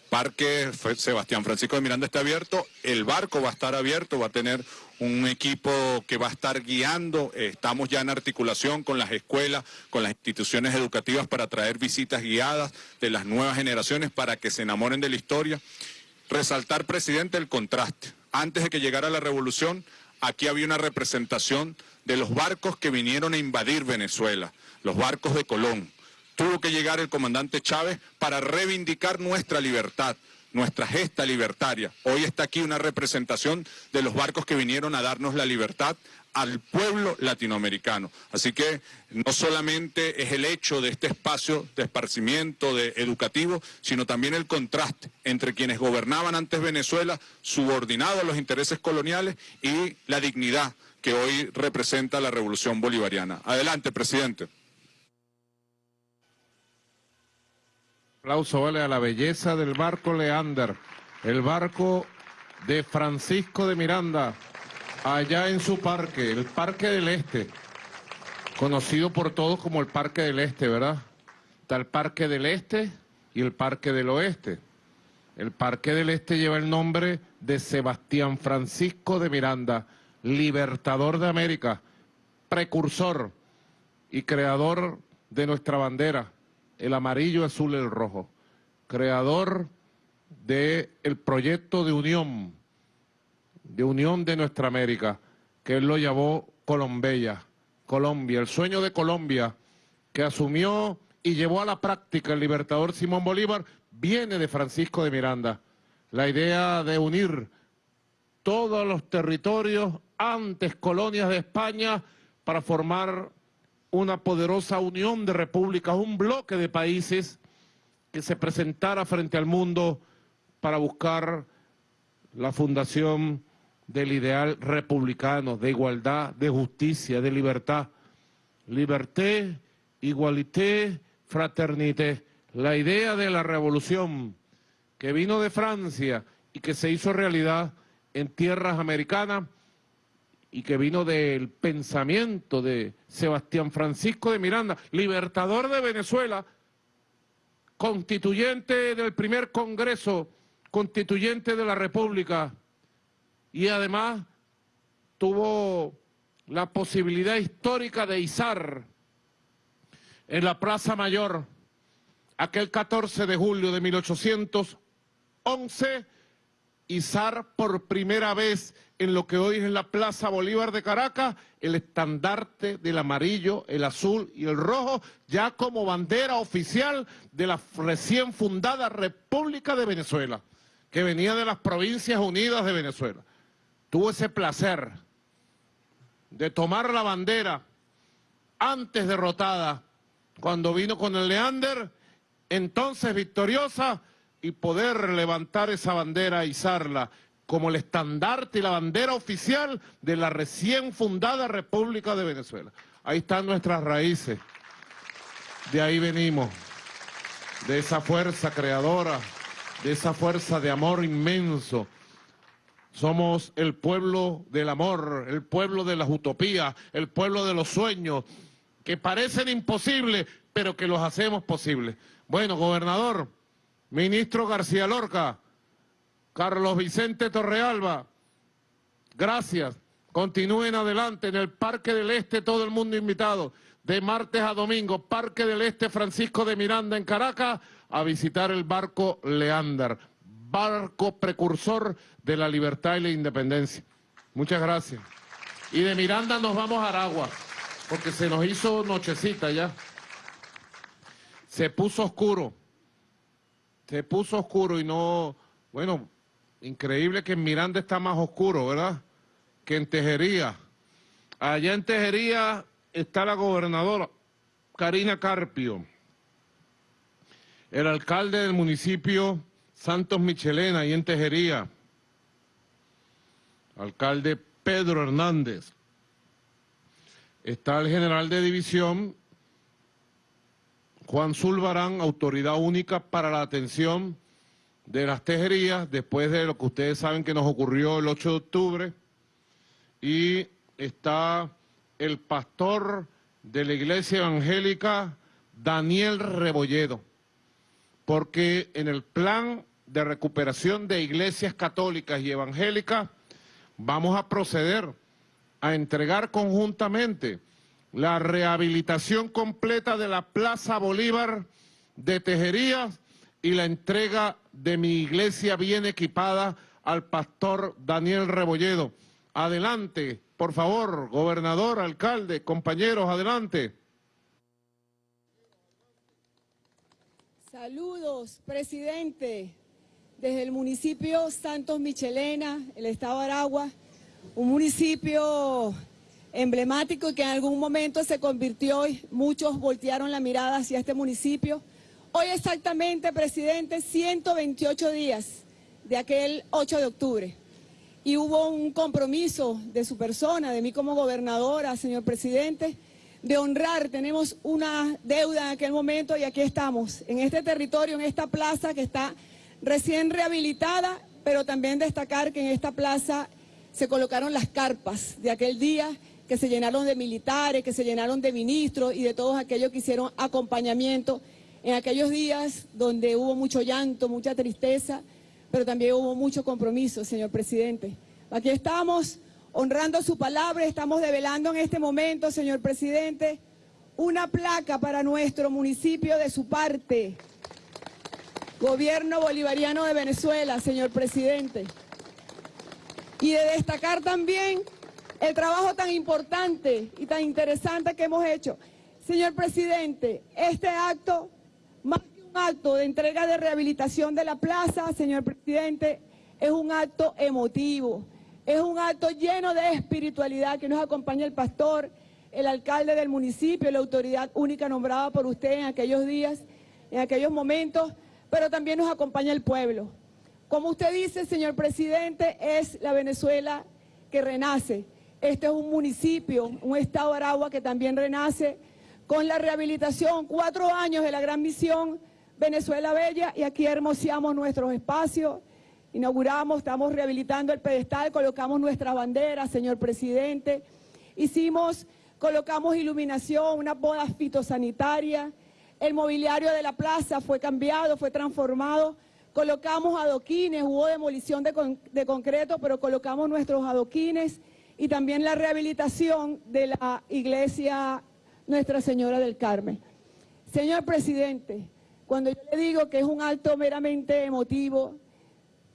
Parque Sebastián Francisco de Miranda está abierto, el barco va a estar abierto, va a tener un equipo que va a estar guiando, estamos ya en articulación con las escuelas, con las instituciones educativas para traer visitas guiadas de las nuevas generaciones para que se enamoren de la historia. Resaltar, presidente, el contraste. Antes de que llegara la revolución, aquí había una representación de los barcos que vinieron a invadir Venezuela, los barcos de Colón tuvo que llegar el comandante Chávez para reivindicar nuestra libertad, nuestra gesta libertaria. Hoy está aquí una representación de los barcos que vinieron a darnos la libertad al pueblo latinoamericano. Así que no solamente es el hecho de este espacio de esparcimiento de educativo, sino también el contraste entre quienes gobernaban antes Venezuela, subordinados a los intereses coloniales, y la dignidad que hoy representa la revolución bolivariana. Adelante, presidente. Aplauso vale a la belleza del barco Leander, el barco de Francisco de Miranda, allá en su parque, el Parque del Este, conocido por todos como el Parque del Este, ¿verdad? Está el Parque del Este y el Parque del Oeste. El Parque del Este lleva el nombre de Sebastián Francisco de Miranda, libertador de América, precursor y creador de nuestra bandera, el amarillo, azul y el rojo, creador del el proyecto de unión de unión de nuestra América, que él lo llamó Colombia, Colombia, el sueño de Colombia, que asumió y llevó a la práctica el libertador Simón Bolívar, viene de Francisco de Miranda. La idea de unir todos los territorios, antes colonias de España, para formar una poderosa unión de repúblicas, un bloque de países que se presentara frente al mundo para buscar la fundación del ideal republicano, de igualdad, de justicia, de libertad. Liberté, igualité, fraternité. La idea de la revolución que vino de Francia y que se hizo realidad en tierras americanas y que vino del pensamiento de Sebastián Francisco de Miranda, libertador de Venezuela, constituyente del primer Congreso Constituyente de la República, y además tuvo la posibilidad histórica de izar en la Plaza Mayor aquel 14 de julio de 1811, izar por primera vez en lo que hoy es la Plaza Bolívar de Caracas, el estandarte del amarillo, el azul y el rojo, ya como bandera oficial de la recién fundada República de Venezuela, que venía de las Provincias Unidas de Venezuela. Tuvo ese placer de tomar la bandera antes derrotada, cuando vino con el Leander, entonces victoriosa, y poder levantar esa bandera izarla como el estandarte y la bandera oficial de la recién fundada República de Venezuela. Ahí están nuestras raíces, de ahí venimos, de esa fuerza creadora, de esa fuerza de amor inmenso, somos el pueblo del amor, el pueblo de las utopías, el pueblo de los sueños, que parecen imposibles, pero que los hacemos posibles. Bueno, gobernador, ministro García Lorca, Carlos Vicente Torrealba, gracias. Continúen adelante en el Parque del Este, todo el mundo invitado, de martes a domingo, Parque del Este Francisco de Miranda en Caracas, a visitar el barco Leander barco precursor de la libertad y la independencia. Muchas gracias. Y de Miranda nos vamos a Aragua, porque se nos hizo nochecita ya. Se puso oscuro. Se puso oscuro y no... Bueno, increíble que en Miranda está más oscuro, ¿verdad? Que en Tejería. Allá en Tejería está la gobernadora, Karina Carpio. El alcalde del municipio Santos Michelena, y en Tejería. Alcalde Pedro Hernández. Está el general de división, Juan Zulbarán, autoridad única para la atención de las tejerías, después de lo que ustedes saben que nos ocurrió el 8 de octubre. Y está el pastor de la iglesia evangélica, Daniel Rebolledo, porque en el plan de recuperación de iglesias católicas y evangélicas, vamos a proceder a entregar conjuntamente la rehabilitación completa de la Plaza Bolívar de Tejerías y la entrega de mi iglesia bien equipada al pastor Daniel Rebolledo. Adelante, por favor, gobernador, alcalde, compañeros, adelante. Saludos, presidente desde el municipio Santos Michelena, el estado de Aragua, un municipio emblemático y que en algún momento se convirtió y muchos voltearon la mirada hacia este municipio. Hoy exactamente, presidente, 128 días de aquel 8 de octubre. Y hubo un compromiso de su persona, de mí como gobernadora, señor presidente, de honrar. Tenemos una deuda en aquel momento y aquí estamos, en este territorio, en esta plaza que está recién rehabilitada, pero también destacar que en esta plaza se colocaron las carpas de aquel día que se llenaron de militares, que se llenaron de ministros y de todos aquellos que hicieron acompañamiento en aquellos días donde hubo mucho llanto, mucha tristeza, pero también hubo mucho compromiso, señor presidente. Aquí estamos honrando su palabra, estamos develando en este momento, señor presidente, una placa para nuestro municipio de su parte. Gobierno Bolivariano de Venezuela, señor presidente. Y de destacar también el trabajo tan importante y tan interesante que hemos hecho. Señor presidente, este acto, más que un acto de entrega de rehabilitación de la plaza, señor presidente, es un acto emotivo, es un acto lleno de espiritualidad que nos acompaña el pastor, el alcalde del municipio, la autoridad única nombrada por usted en aquellos días, en aquellos momentos, pero también nos acompaña el pueblo. Como usted dice, señor presidente, es la Venezuela que renace. Este es un municipio, un estado Aragua que también renace con la rehabilitación, cuatro años de la gran misión Venezuela Bella y aquí hermoseamos nuestros espacios, inauguramos, estamos rehabilitando el pedestal, colocamos nuestra bandera, señor presidente, hicimos, colocamos iluminación, una boda fitosanitaria, el mobiliario de la plaza fue cambiado, fue transformado, colocamos adoquines, hubo demolición de, de concreto, pero colocamos nuestros adoquines, y también la rehabilitación de la iglesia Nuestra Señora del Carmen. Señor presidente, cuando yo le digo que es un acto meramente emotivo,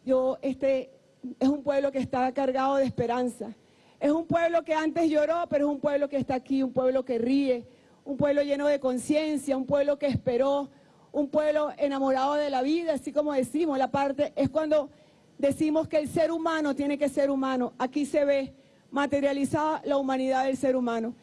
yo, este, es un pueblo que está cargado de esperanza. Es un pueblo que antes lloró, pero es un pueblo que está aquí, un pueblo que ríe, un pueblo lleno de conciencia, un pueblo que esperó, un pueblo enamorado de la vida, así como decimos, la parte es cuando decimos que el ser humano tiene que ser humano. Aquí se ve materializada la humanidad del ser humano.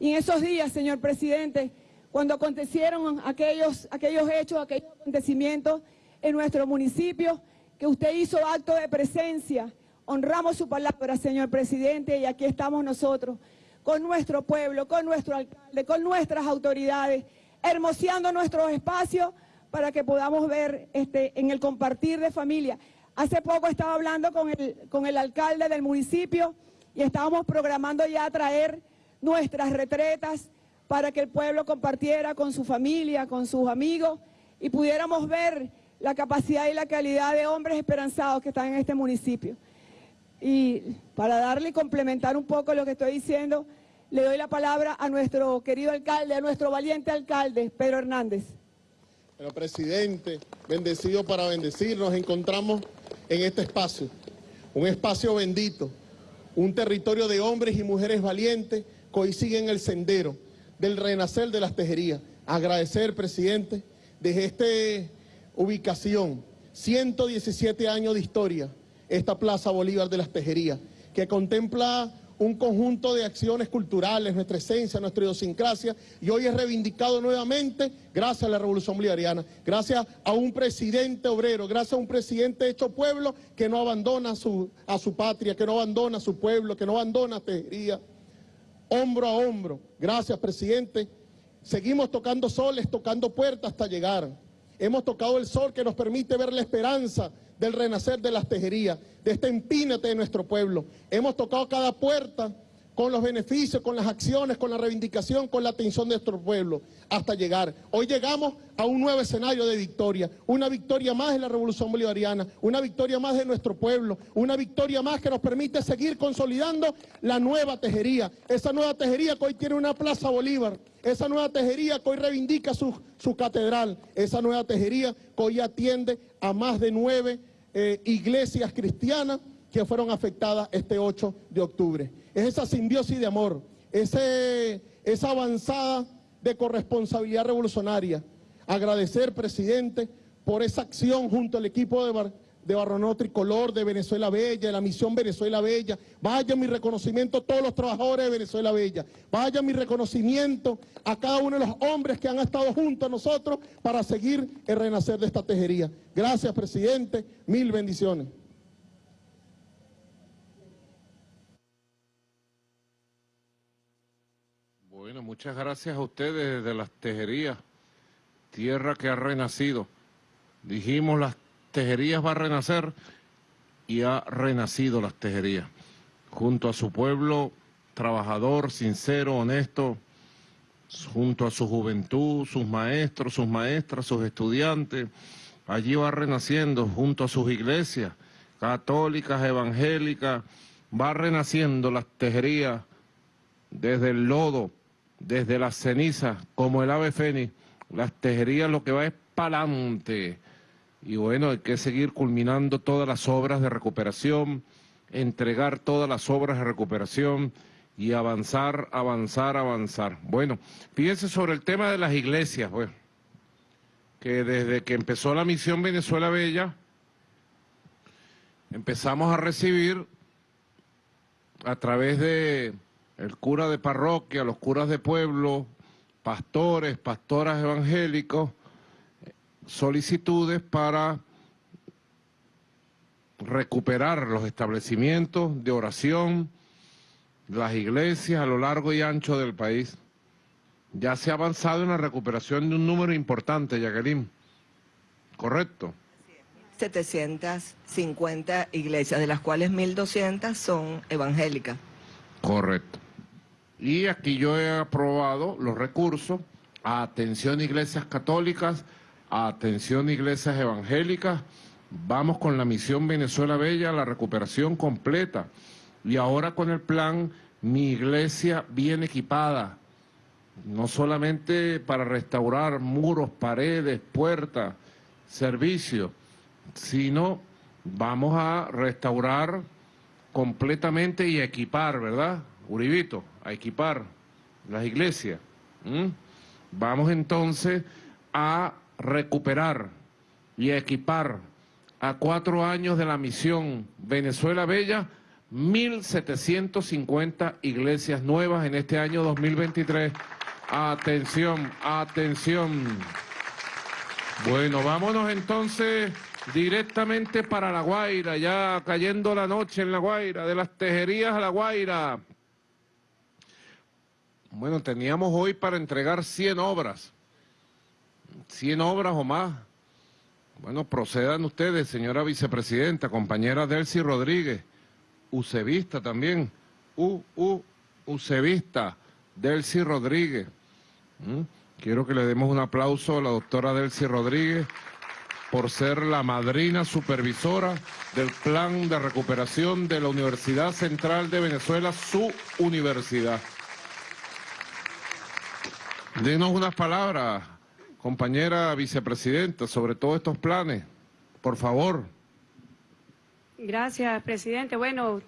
Y en esos días, señor presidente, cuando acontecieron aquellos, aquellos hechos, aquellos acontecimientos en nuestro municipio, que usted hizo acto de presencia, honramos su palabra, señor presidente, y aquí estamos nosotros, con nuestro pueblo, con nuestro alcalde, con nuestras autoridades, hermoseando nuestros espacios para que podamos ver este, en el compartir de familia. Hace poco estaba hablando con el, con el alcalde del municipio, y estábamos programando ya traer nuestras retretas para que el pueblo compartiera con su familia, con sus amigos y pudiéramos ver la capacidad y la calidad de hombres esperanzados que están en este municipio. Y para darle y complementar un poco lo que estoy diciendo, le doy la palabra a nuestro querido alcalde, a nuestro valiente alcalde, Pedro Hernández. Pero presidente, bendecido para bendecir, nos encontramos en este espacio, un espacio bendito, un territorio de hombres y mujeres valientes siguen el sendero del renacer de las tejerías. Agradecer, presidente, desde esta ubicación, 117 años de historia, esta Plaza Bolívar de las Tejerías, que contempla un conjunto de acciones culturales, nuestra esencia, nuestra idiosincrasia, y hoy es reivindicado nuevamente gracias a la Revolución Bolivariana, gracias a un presidente obrero, gracias a un presidente hecho pueblo que no abandona su, a su patria, que no abandona a su pueblo, que no abandona a Tejería, hombro a hombro. Gracias, presidente. Seguimos tocando soles, tocando puertas hasta llegar. Hemos tocado el sol que nos permite ver la esperanza del renacer de las tejerías, de este empínate de nuestro pueblo. Hemos tocado cada puerta con los beneficios, con las acciones, con la reivindicación, con la atención de nuestro pueblo, hasta llegar. Hoy llegamos a un nuevo escenario de victoria, una victoria más de la Revolución Bolivariana, una victoria más de nuestro pueblo, una victoria más que nos permite seguir consolidando la nueva tejería, esa nueva tejería que hoy tiene una Plaza Bolívar, esa nueva tejería que hoy reivindica su, su catedral, esa nueva tejería que hoy atiende a más de nueve eh, iglesias cristianas que fueron afectadas este 8 de octubre. Es esa simbiosis de amor, ese, esa avanzada de corresponsabilidad revolucionaria. Agradecer, presidente, por esa acción junto al equipo de, de Barronó Tricolor, de Venezuela Bella, de la misión Venezuela Bella. Vaya mi reconocimiento a todos los trabajadores de Venezuela Bella. Vaya mi reconocimiento a cada uno de los hombres que han estado junto a nosotros para seguir el renacer de esta tejería. Gracias, presidente. Mil bendiciones. Bueno, muchas gracias a ustedes de las tejerías, tierra que ha renacido. Dijimos las tejerías va a renacer y ha renacido las tejerías. Junto a su pueblo trabajador, sincero, honesto, junto a su juventud, sus maestros, sus maestras, sus estudiantes, allí va renaciendo junto a sus iglesias católicas, evangélicas, va renaciendo las tejerías desde el lodo, desde las cenizas, como el ave fénix, las tejerías lo que va es pa'lante. Y bueno, hay que seguir culminando todas las obras de recuperación, entregar todas las obras de recuperación y avanzar, avanzar, avanzar. Bueno, fíjense sobre el tema de las iglesias, pues, que desde que empezó la misión Venezuela Bella, empezamos a recibir a través de el cura de parroquia, los curas de pueblo, pastores, pastoras evangélicos, solicitudes para recuperar los establecimientos de oración, las iglesias a lo largo y ancho del país. Ya se ha avanzado en la recuperación de un número importante, Jacqueline. ¿Correcto? 750 iglesias, de las cuales 1.200 son evangélicas. Correcto. Y aquí yo he aprobado los recursos a atención a iglesias católicas, Atención iglesias evangélicas, vamos con la misión Venezuela Bella, la recuperación completa. Y ahora con el plan Mi Iglesia bien equipada, no solamente para restaurar muros, paredes, puertas, servicios, sino vamos a restaurar completamente y equipar, ¿verdad? Uribito, a equipar las iglesias. Vamos entonces a recuperar y equipar a cuatro años de la misión Venezuela Bella, 1.750 iglesias nuevas en este año 2023. Atención, atención. Bueno, vámonos entonces directamente para La Guaira, ya cayendo la noche en La Guaira, de las tejerías a La Guaira. Bueno, teníamos hoy para entregar 100 obras 100 obras o más. Bueno, procedan ustedes, señora vicepresidenta, compañera Delcy Rodríguez, Ucevista también, U, U, Ucevista, Delcy Rodríguez. ¿Mm? Quiero que le demos un aplauso a la doctora Delcy Rodríguez por ser la madrina supervisora del plan de recuperación de la Universidad Central de Venezuela, su universidad. Denos unas palabras, compañera vicepresidenta, sobre todos estos planes. Por favor. Gracias, presidente. Bueno,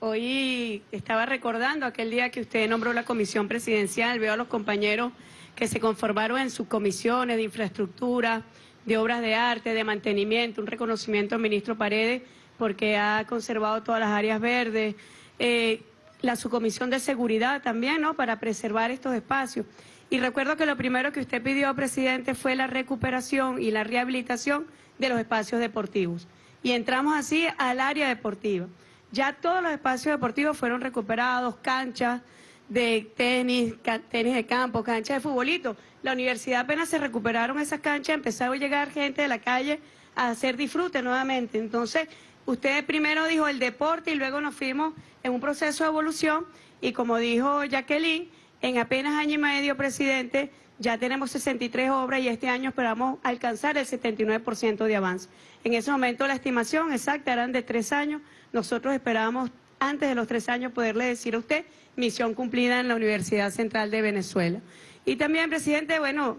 hoy estaba recordando aquel día que usted nombró la comisión presidencial. Veo a los compañeros que se conformaron en sus comisiones de infraestructura, de obras de arte, de mantenimiento. Un reconocimiento al ministro Paredes porque ha conservado todas las áreas verdes. Eh, la subcomisión de seguridad también, ¿no?, para preservar estos espacios. Y recuerdo que lo primero que usted pidió, presidente, fue la recuperación y la rehabilitación de los espacios deportivos. Y entramos así al área deportiva. Ya todos los espacios deportivos fueron recuperados, canchas de tenis, tenis de campo, canchas de futbolito. La universidad apenas se recuperaron esas canchas, empezó a llegar gente de la calle a hacer disfrute nuevamente. Entonces, usted primero dijo el deporte y luego nos fuimos en un proceso de evolución y como dijo Jacqueline, en apenas año y medio, presidente, ya tenemos 63 obras y este año esperamos alcanzar el 79% de avance. En ese momento la estimación exacta eran de tres años. Nosotros esperábamos antes de los tres años poderle decir a usted misión cumplida en la Universidad Central de Venezuela. Y también, presidente, bueno,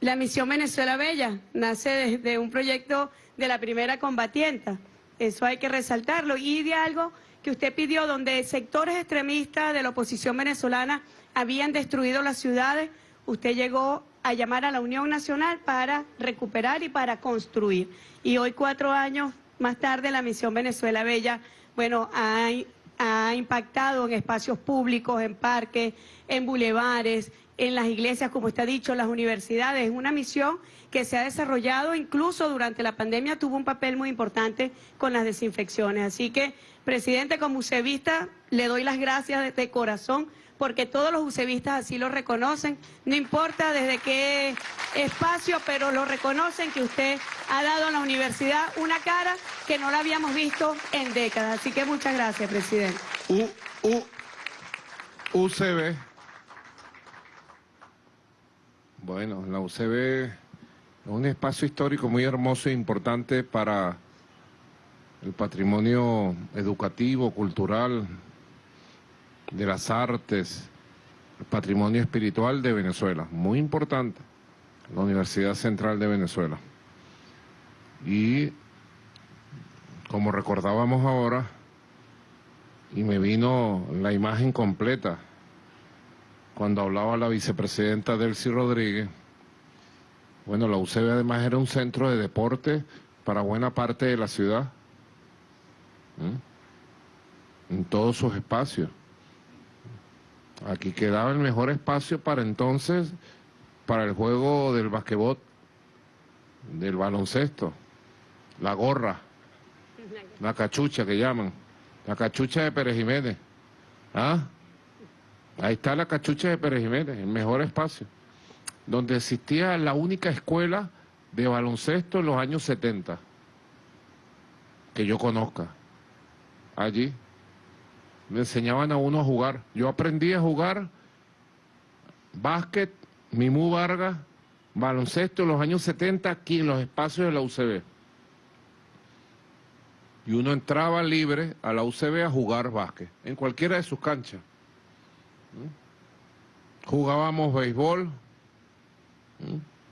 la misión Venezuela Bella nace desde un proyecto de la primera combatienta. Eso hay que resaltarlo. Y de algo que usted pidió donde sectores extremistas de la oposición venezolana habían destruido las ciudades, usted llegó a llamar a la Unión Nacional para recuperar y para construir. Y hoy, cuatro años más tarde la misión Venezuela Bella, bueno, ha, impactado en espacios públicos, en parques, en bulevares, en las iglesias, como está dicho, las universidades. Es una misión que se ha desarrollado incluso durante la pandemia, tuvo un papel muy importante con las desinfecciones. Así que, presidente, como usevista, le doy las gracias de corazón porque todos los usevistas así lo reconocen, no importa desde qué espacio, pero lo reconocen que usted ha dado a la universidad una cara que no la habíamos visto en décadas. Así que muchas gracias, presidente. U, U, UCB. Bueno, la UCB es un espacio histórico muy hermoso e importante para el patrimonio educativo, cultural, de las artes, patrimonio espiritual de Venezuela, muy importante, la Universidad Central de Venezuela. Y como recordábamos ahora, y me vino la imagen completa, cuando hablaba la vicepresidenta Delcy Rodríguez, bueno, la UCB además era un centro de deporte para buena parte de la ciudad, en todos sus espacios. Aquí quedaba el mejor espacio para entonces, para el juego del basquetbol, del baloncesto, la gorra, la cachucha que llaman, la cachucha de Pérez Jiménez. ¿Ah? Ahí está la cachucha de Pérez Jiménez, el mejor espacio, donde existía la única escuela de baloncesto en los años 70, que yo conozca, allí me enseñaban a uno a jugar. Yo aprendí a jugar básquet, Mimú Vargas, baloncesto en los años 70 aquí en los espacios de la UCB. Y uno entraba libre a la UCB a jugar básquet, en cualquiera de sus canchas. Jugábamos béisbol,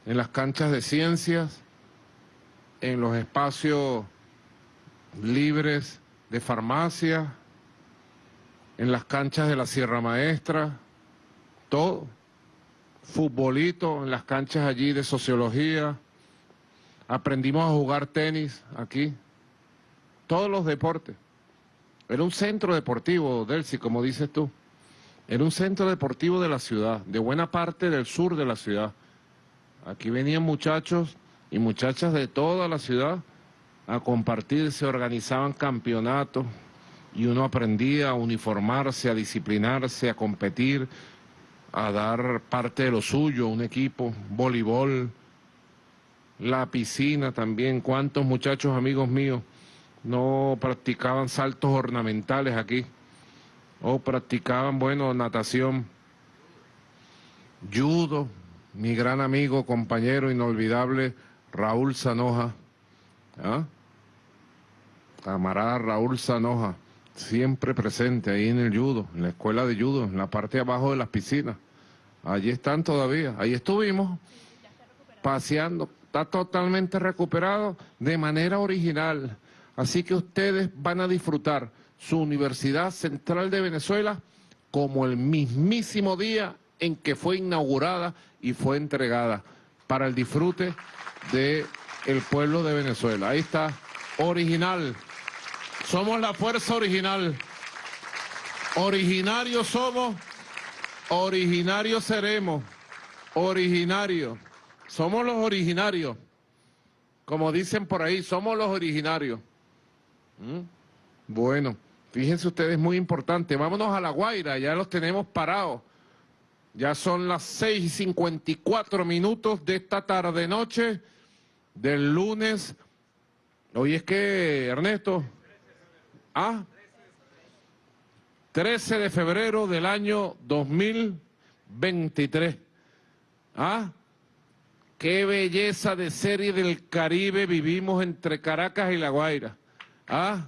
en las canchas de ciencias, en los espacios libres de farmacia, en las canchas de la Sierra Maestra, todo. Futbolito en las canchas allí de sociología. Aprendimos a jugar tenis aquí. Todos los deportes. Era un centro deportivo, Delcy, como dices tú. Era un centro deportivo de la ciudad, de buena parte del sur de la ciudad. Aquí venían muchachos y muchachas de toda la ciudad a compartir, se organizaban campeonatos, y uno aprendía a uniformarse, a disciplinarse, a competir, a dar parte de lo suyo, un equipo, voleibol, la piscina también. ¿Cuántos muchachos amigos míos no practicaban saltos ornamentales aquí? O practicaban, bueno, natación, judo, mi gran amigo, compañero inolvidable, Raúl Sanoja. ¿ah? Camarada Raúl Sanoja siempre presente ahí en el judo, en la escuela de judo, en la parte de abajo de las piscinas. Allí están todavía, ahí estuvimos paseando, está totalmente recuperado de manera original. Así que ustedes van a disfrutar su Universidad Central de Venezuela como el mismísimo día en que fue inaugurada y fue entregada para el disfrute del el pueblo de Venezuela. Ahí está, original. Somos la fuerza original. Originarios somos, originarios seremos, originarios. Somos los originarios. Como dicen por ahí, somos los originarios. ¿Mm? Bueno, fíjense ustedes, muy importante. Vámonos a La Guaira, ya los tenemos parados. Ya son las 6 y 54 minutos de esta tarde-noche del lunes. Hoy es que, Ernesto, ¿Ah? 13 de febrero del año 2023. ¿Ah? Qué belleza de serie del Caribe vivimos entre Caracas y La Guaira. ¿Ah?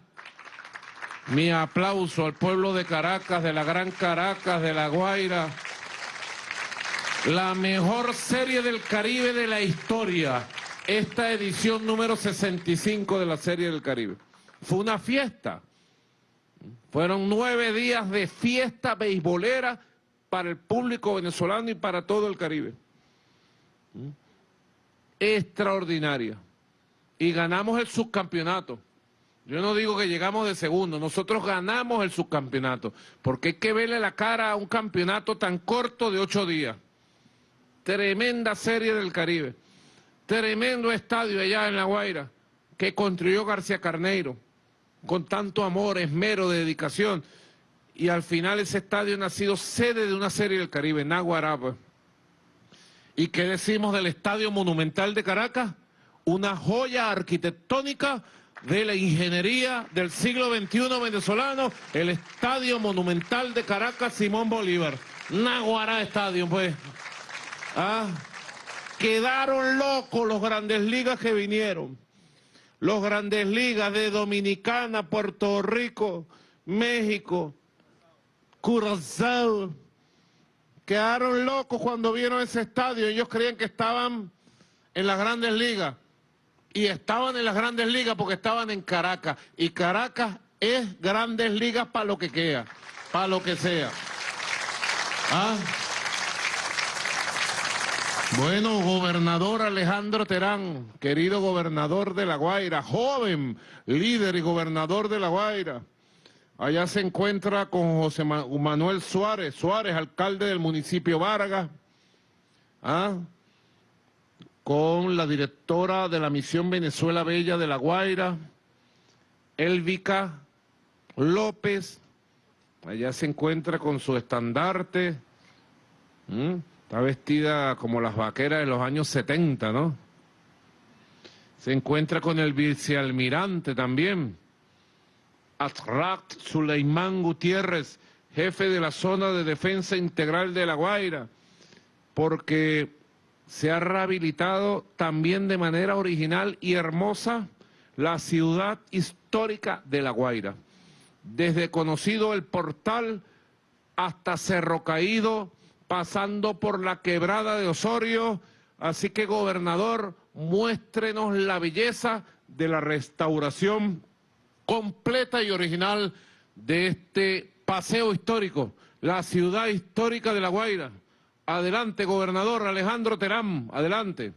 Mi aplauso al pueblo de Caracas, de la Gran Caracas, de La Guaira. La mejor serie del Caribe de la historia. Esta edición número 65 de la serie del Caribe. Fue una fiesta. Fueron nueve días de fiesta beisbolera para el público venezolano y para todo el Caribe. Extraordinaria. Y ganamos el subcampeonato. Yo no digo que llegamos de segundo, nosotros ganamos el subcampeonato, porque hay que verle la cara a un campeonato tan corto de ocho días. Tremenda serie del Caribe, tremendo estadio allá en La Guaira, que construyó García Carneiro, con tanto amor, esmero, dedicación, y al final ese estadio ha sido sede de una serie del Caribe, Naguará. pues. ¿Y qué decimos del Estadio Monumental de Caracas? Una joya arquitectónica de la ingeniería del siglo XXI venezolano, el Estadio Monumental de Caracas Simón Bolívar. Naguará Estadio, pues. Ah, quedaron locos los grandes ligas que vinieron. Los grandes ligas de Dominicana, Puerto Rico, México, Curazao. Quedaron locos cuando vieron ese estadio. Ellos creían que estaban en las grandes ligas y estaban en las grandes ligas porque estaban en Caracas. Y Caracas es grandes ligas para lo que queda, para lo que sea. ¿Ah? Bueno, gobernador Alejandro Terán, querido gobernador de La Guaira, joven líder y gobernador de La Guaira. Allá se encuentra con José Manuel Suárez, Suárez, alcalde del municipio Vargas. ¿Ah? con la directora de la Misión Venezuela Bella de La Guaira, Elvica López, allá se encuentra con su estandarte, está vestida como las vaqueras de los años 70, ¿no? Se encuentra con el vicealmirante también, Atrat Suleimán Gutiérrez, jefe de la zona de defensa integral de La Guaira, porque se ha rehabilitado también de manera original y hermosa la ciudad histórica de La Guaira. Desde conocido el portal hasta Cerro Caído, pasando por la quebrada de Osorio. Así que, gobernador, muéstrenos la belleza de la restauración completa y original de este paseo histórico, la ciudad histórica de La Guaira. Adelante, gobernador Alejandro Terán, adelante.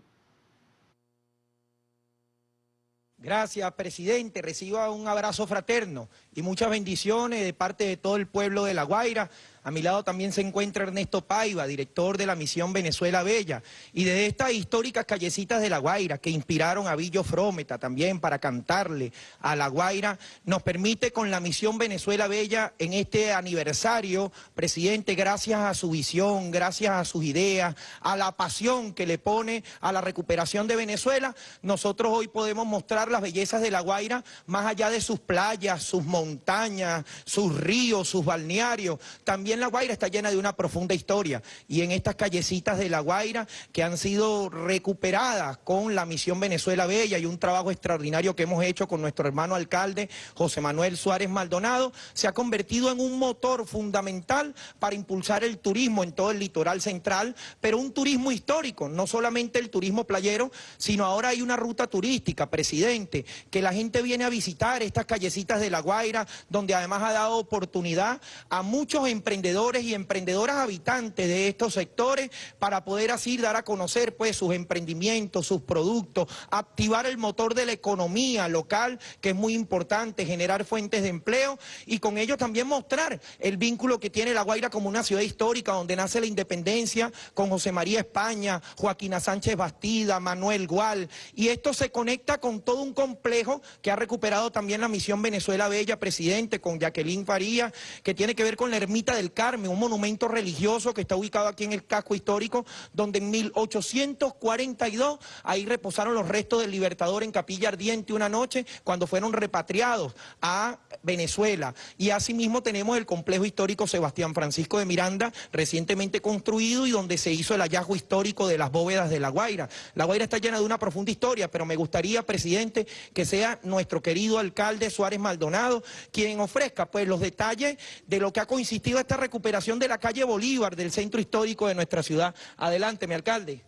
Gracias, presidente. Reciba un abrazo fraterno y muchas bendiciones de parte de todo el pueblo de La Guaira a mi lado también se encuentra Ernesto Paiva, director de la misión Venezuela Bella. Y de estas históricas callecitas de La Guaira que inspiraron a Villo Frometa también para cantarle a La Guaira, nos permite con la misión Venezuela Bella en este aniversario, presidente, gracias a su visión, gracias a sus ideas, a la pasión que le pone a la recuperación de Venezuela, nosotros hoy podemos mostrar las bellezas de La Guaira más allá de sus playas, sus montañas, sus ríos, sus balnearios, también la Guaira está llena de una profunda historia. Y en estas callecitas de La Guaira que han sido recuperadas con la misión Venezuela Bella y un trabajo extraordinario que hemos hecho con nuestro hermano alcalde José Manuel Suárez Maldonado, se ha convertido en un motor fundamental para impulsar el turismo en todo el litoral central, pero un turismo histórico, no solamente el turismo playero, sino ahora hay una ruta turística, presidente, que la gente viene a visitar estas callecitas de La Guaira, donde además ha dado oportunidad a muchos emprendedores emprendedores y emprendedoras habitantes de estos sectores para poder así dar a conocer pues sus emprendimientos, sus productos, activar el motor de la economía local, que es muy importante, generar fuentes de empleo y con ello también mostrar el vínculo que tiene La Guaira como una ciudad histórica donde nace la independencia con José María España, Joaquina Sánchez Bastida, Manuel Gual. Y esto se conecta con todo un complejo que ha recuperado también la misión Venezuela Bella, presidente, con Jacqueline Faría, que tiene que ver con la ermita del Carmen, un monumento religioso que está ubicado aquí en el casco histórico, donde en 1842 ahí reposaron los restos del libertador en Capilla Ardiente una noche cuando fueron repatriados a Venezuela. Y asimismo tenemos el complejo histórico Sebastián Francisco de Miranda, recientemente construido y donde se hizo el hallazgo histórico de las bóvedas de La Guaira. La Guaira está llena de una profunda historia, pero me gustaría, presidente, que sea nuestro querido alcalde Suárez Maldonado quien ofrezca pues los detalles de lo que ha consistido esta recuperación de la calle Bolívar, del centro histórico de nuestra ciudad. Adelante, mi alcalde.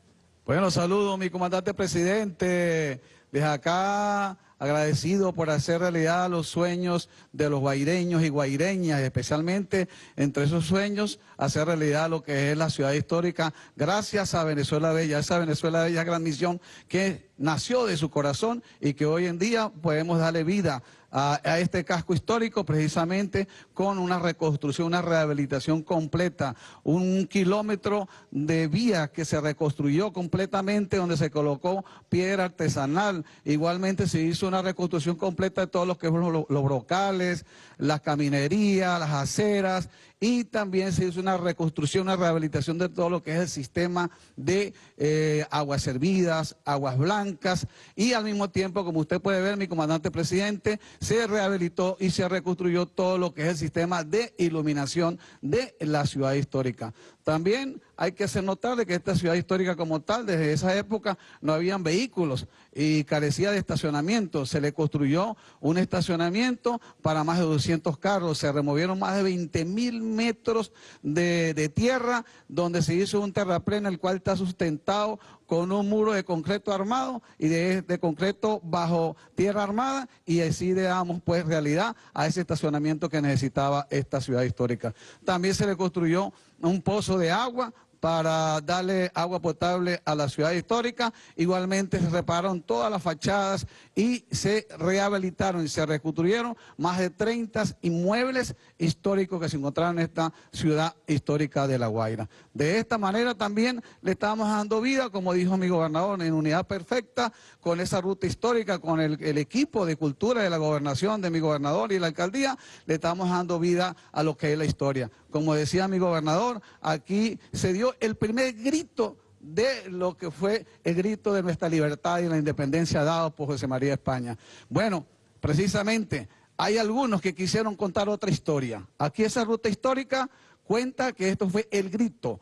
Bueno, saludo, mi comandante presidente. Desde acá agradecido por hacer realidad los sueños de los guaireños y guaireñas, especialmente entre esos sueños, hacer realidad lo que es la ciudad histórica, gracias a Venezuela Bella, esa Venezuela Bella gran misión que nació de su corazón y que hoy en día podemos darle vida a, este casco histórico precisamente con una reconstrucción, una rehabilitación completa, un kilómetro de vía que se reconstruyó completamente donde se colocó piedra artesanal, igualmente se hizo una reconstrucción completa de todos los que los, los brocales, las caminerías, las aceras y también se hizo una reconstrucción, una rehabilitación de todo lo que es el sistema de eh, aguas servidas, aguas blancas y al mismo tiempo, como usted puede ver, mi comandante presidente, se rehabilitó y se reconstruyó todo lo que es el sistema de iluminación de la ciudad histórica. También hay que hacer notar de que esta ciudad histórica como tal, desde esa época no habían vehículos y carecía de estacionamiento. Se le construyó un estacionamiento para más de 200 carros, se removieron más de 20 mil metros de, de, tierra, donde se hizo un terraplén, el cual está sustentado con un muro de concreto armado y de, de concreto bajo tierra armada y así le damos pues realidad a ese estacionamiento que necesitaba esta ciudad histórica. También se le construyó un pozo de agua para darle agua potable a la ciudad histórica. Igualmente se repararon todas las fachadas y se rehabilitaron y se reconstruyeron más de 30 inmuebles históricos que se encontraron en esta ciudad histórica de La Guaira. De esta manera también le estamos dando vida, como dijo mi gobernador, en unidad perfecta con esa ruta histórica, con el, el equipo de cultura de la gobernación de mi gobernador y la alcaldía, le estamos dando vida a lo que es la historia. Como decía mi gobernador, aquí se dio el primer grito de lo que fue el grito de nuestra libertad y la independencia dado por José María España. Bueno, precisamente hay algunos que quisieron contar otra historia. Aquí esa ruta histórica cuenta que esto fue el grito,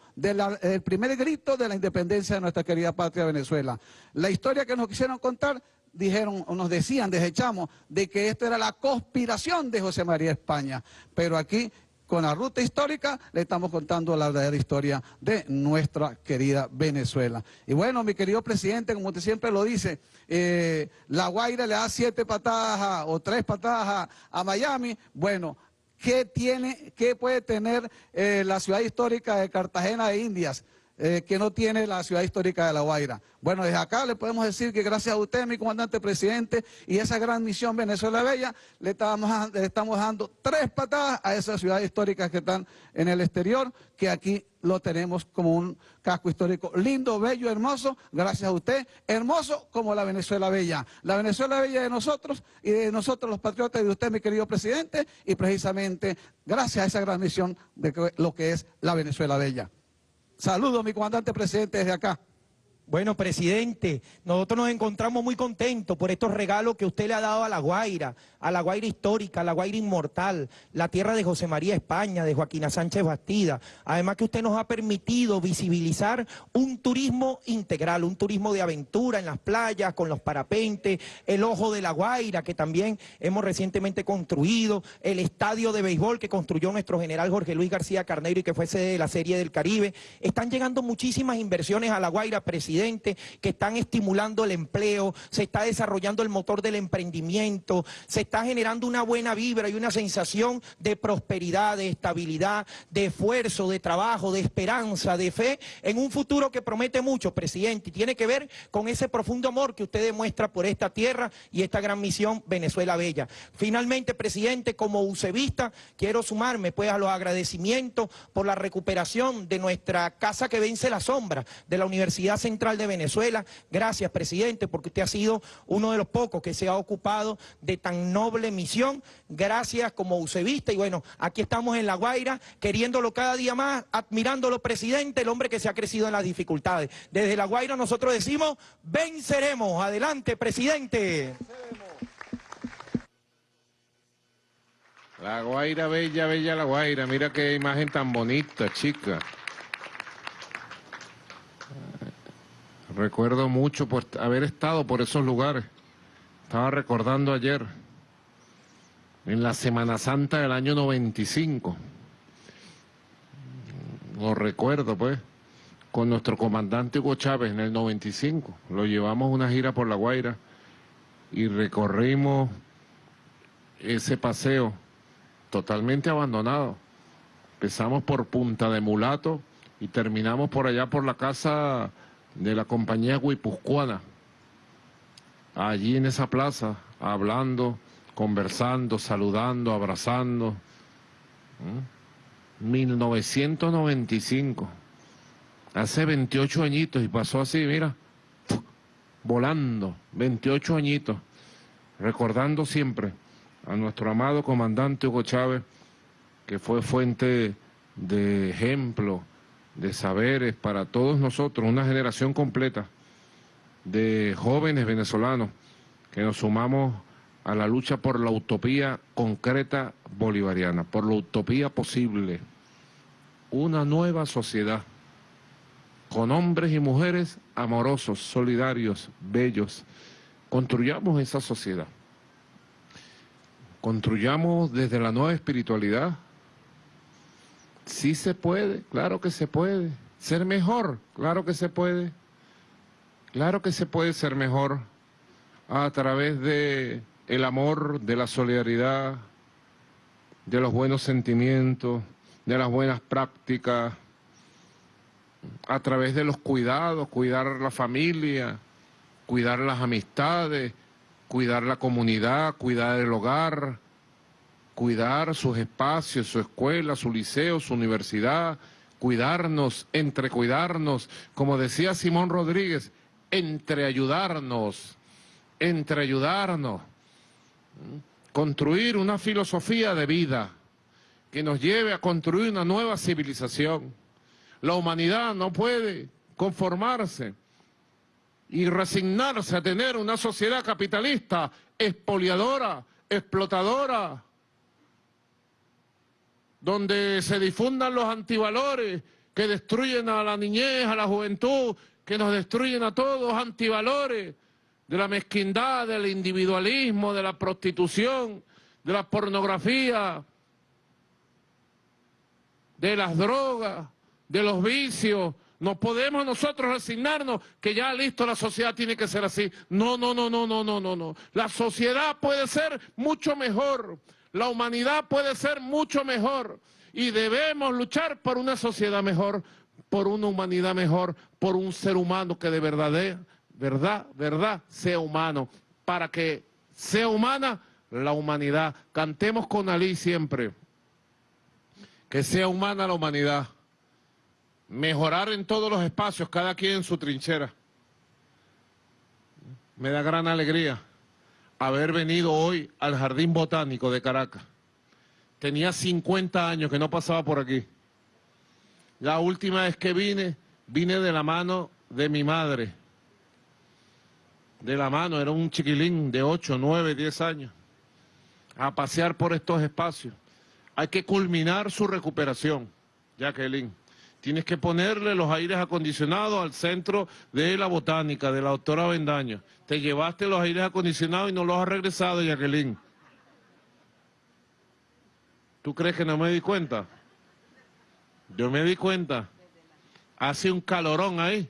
el primer grito de la independencia de nuestra querida patria Venezuela. La historia que nos quisieron contar dijeron o nos decían, desechamos, de que esto era la conspiración de José María España. Pero aquí con la ruta histórica le estamos contando la verdadera historia de nuestra querida Venezuela. Y bueno, mi querido presidente, como usted siempre lo dice, eh, La Guaira le da siete patadas o tres patadas a, a, Miami. Bueno, ¿qué, tiene, qué puede tener eh, la ciudad histórica de Cartagena de Indias? Eh, que no tiene la ciudad histórica de La Guaira. Bueno, desde acá le podemos decir que gracias a usted, mi comandante presidente, y esa gran misión Venezuela Bella, le estamos, le estamos dando tres patadas a esas ciudades históricas que están en el exterior, que aquí lo tenemos como un casco histórico lindo, bello, hermoso, gracias a usted, hermoso como la Venezuela Bella. La Venezuela Bella de nosotros y de nosotros los patriotas y de usted, mi querido presidente, y precisamente gracias a esa gran misión de lo que es la Venezuela Bella. Saludos, mi comandante presidente, desde acá. Bueno, presidente, nosotros nos encontramos muy contentos por estos regalos que usted le ha dado a La Guaira, a La Guaira histórica, a La Guaira inmortal, la tierra de José María España, de Joaquina Sánchez Bastida. Además que usted nos ha permitido visibilizar un turismo integral, un turismo de aventura en las playas, con los parapentes, el Ojo de La Guaira, que también hemos recientemente construido, el estadio de béisbol que construyó nuestro general Jorge Luis García Carneiro y que fue sede de la Serie del Caribe. Están llegando muchísimas inversiones a La Guaira, presidente que están estimulando el empleo, se está desarrollando el motor del emprendimiento, se está generando una buena vibra y una sensación de prosperidad, de estabilidad, de esfuerzo, de trabajo, de esperanza, de fe en un futuro que promete mucho, presidente, y tiene que ver con ese profundo amor que usted demuestra por esta tierra y esta gran misión Venezuela Bella. Finalmente, presidente, como ucevista, quiero sumarme pues a los agradecimientos por la recuperación de nuestra casa que vence la sombra de la Universidad Central de Venezuela. Gracias, presidente, porque usted ha sido uno de los pocos que se ha ocupado de tan noble misión. Gracias como ucevista y bueno, aquí estamos en La Guaira, queriéndolo cada día más, admirándolo, presidente, el hombre que se ha crecido en las dificultades. Desde La Guaira nosotros decimos, venceremos. Adelante, presidente. La Guaira, bella, bella La Guaira. Mira qué imagen tan bonita, chica. Recuerdo mucho haber estado por esos lugares. Estaba recordando ayer, en la Semana Santa del año 95. Lo recuerdo, pues, con nuestro comandante Hugo Chávez en el 95. Lo llevamos una gira por La Guaira y recorrimos ese paseo totalmente abandonado. Empezamos por Punta de Mulato y terminamos por allá por la casa de la compañía Guipuzcoana. Allí en esa plaza, hablando, conversando, saludando, abrazando. 1995. Hace 28 añitos y pasó así, mira, volando, 28 añitos, recordando siempre a nuestro amado comandante Hugo Chávez, que fue fuente de ejemplo, de saberes para todos nosotros, una generación completa de jóvenes venezolanos que nos sumamos a la lucha por la utopía concreta bolivariana, por la utopía posible, una nueva sociedad con hombres y mujeres amorosos, solidarios, bellos. Construyamos esa sociedad. Construyamos desde la nueva espiritualidad. Sí se puede, claro que se puede. Ser mejor, claro que se puede. Claro que se puede ser mejor a través de el amor, de la solidaridad, de los buenos sentimientos, de las buenas prácticas, a través de los cuidados, cuidar la familia, cuidar las amistades, cuidar la comunidad, cuidar el hogar, cuidar sus espacios, su escuela, su liceo, su universidad, cuidarnos, entre cuidarnos, como decía Simón Rodríguez, entre ayudarnos, entre ayudarnos, construir una filosofía de vida que nos lleve a construir una nueva civilización. La humanidad no puede conformarse y resignarse a tener una sociedad capitalista, expoliadora, explotadora, donde se difundan los antivalores que destruyen a la niñez, a la juventud, que nos destruyen a todos, antivalores de la mezquindad, del individualismo, de la prostitución, de la pornografía, de las drogas, de los vicios. No podemos nosotros resignarnos que ya listo la sociedad tiene que ser así. No, no, no, no, no, no, no, no. La sociedad puede ser mucho mejor. La humanidad puede ser mucho mejor. Y debemos luchar por una sociedad mejor, por una humanidad mejor, por un ser humano que de verdad, verdad, verdad, sea humano. Para que sea humana la humanidad. Cantemos con Ali siempre. Que sea humana la humanidad mejorar en todos los espacios, cada quien en su trinchera. Me da gran alegría haber venido hoy al Jardín Botánico de Caracas. Tenía 50 años que no pasaba por aquí. La última vez que vine, vine de la mano de mi madre. De la mano, era un chiquilín de 8, 9, 10 años. A pasear por estos espacios. Hay que culminar su recuperación, Jacqueline. Tienes que ponerle los aires acondicionados al centro de la botánica, de la doctora Bendaño. Te llevaste los aires acondicionados y no los has regresado, Jacqueline. ¿Tú crees que no me di cuenta? Yo me di cuenta. Hace un calorón ahí.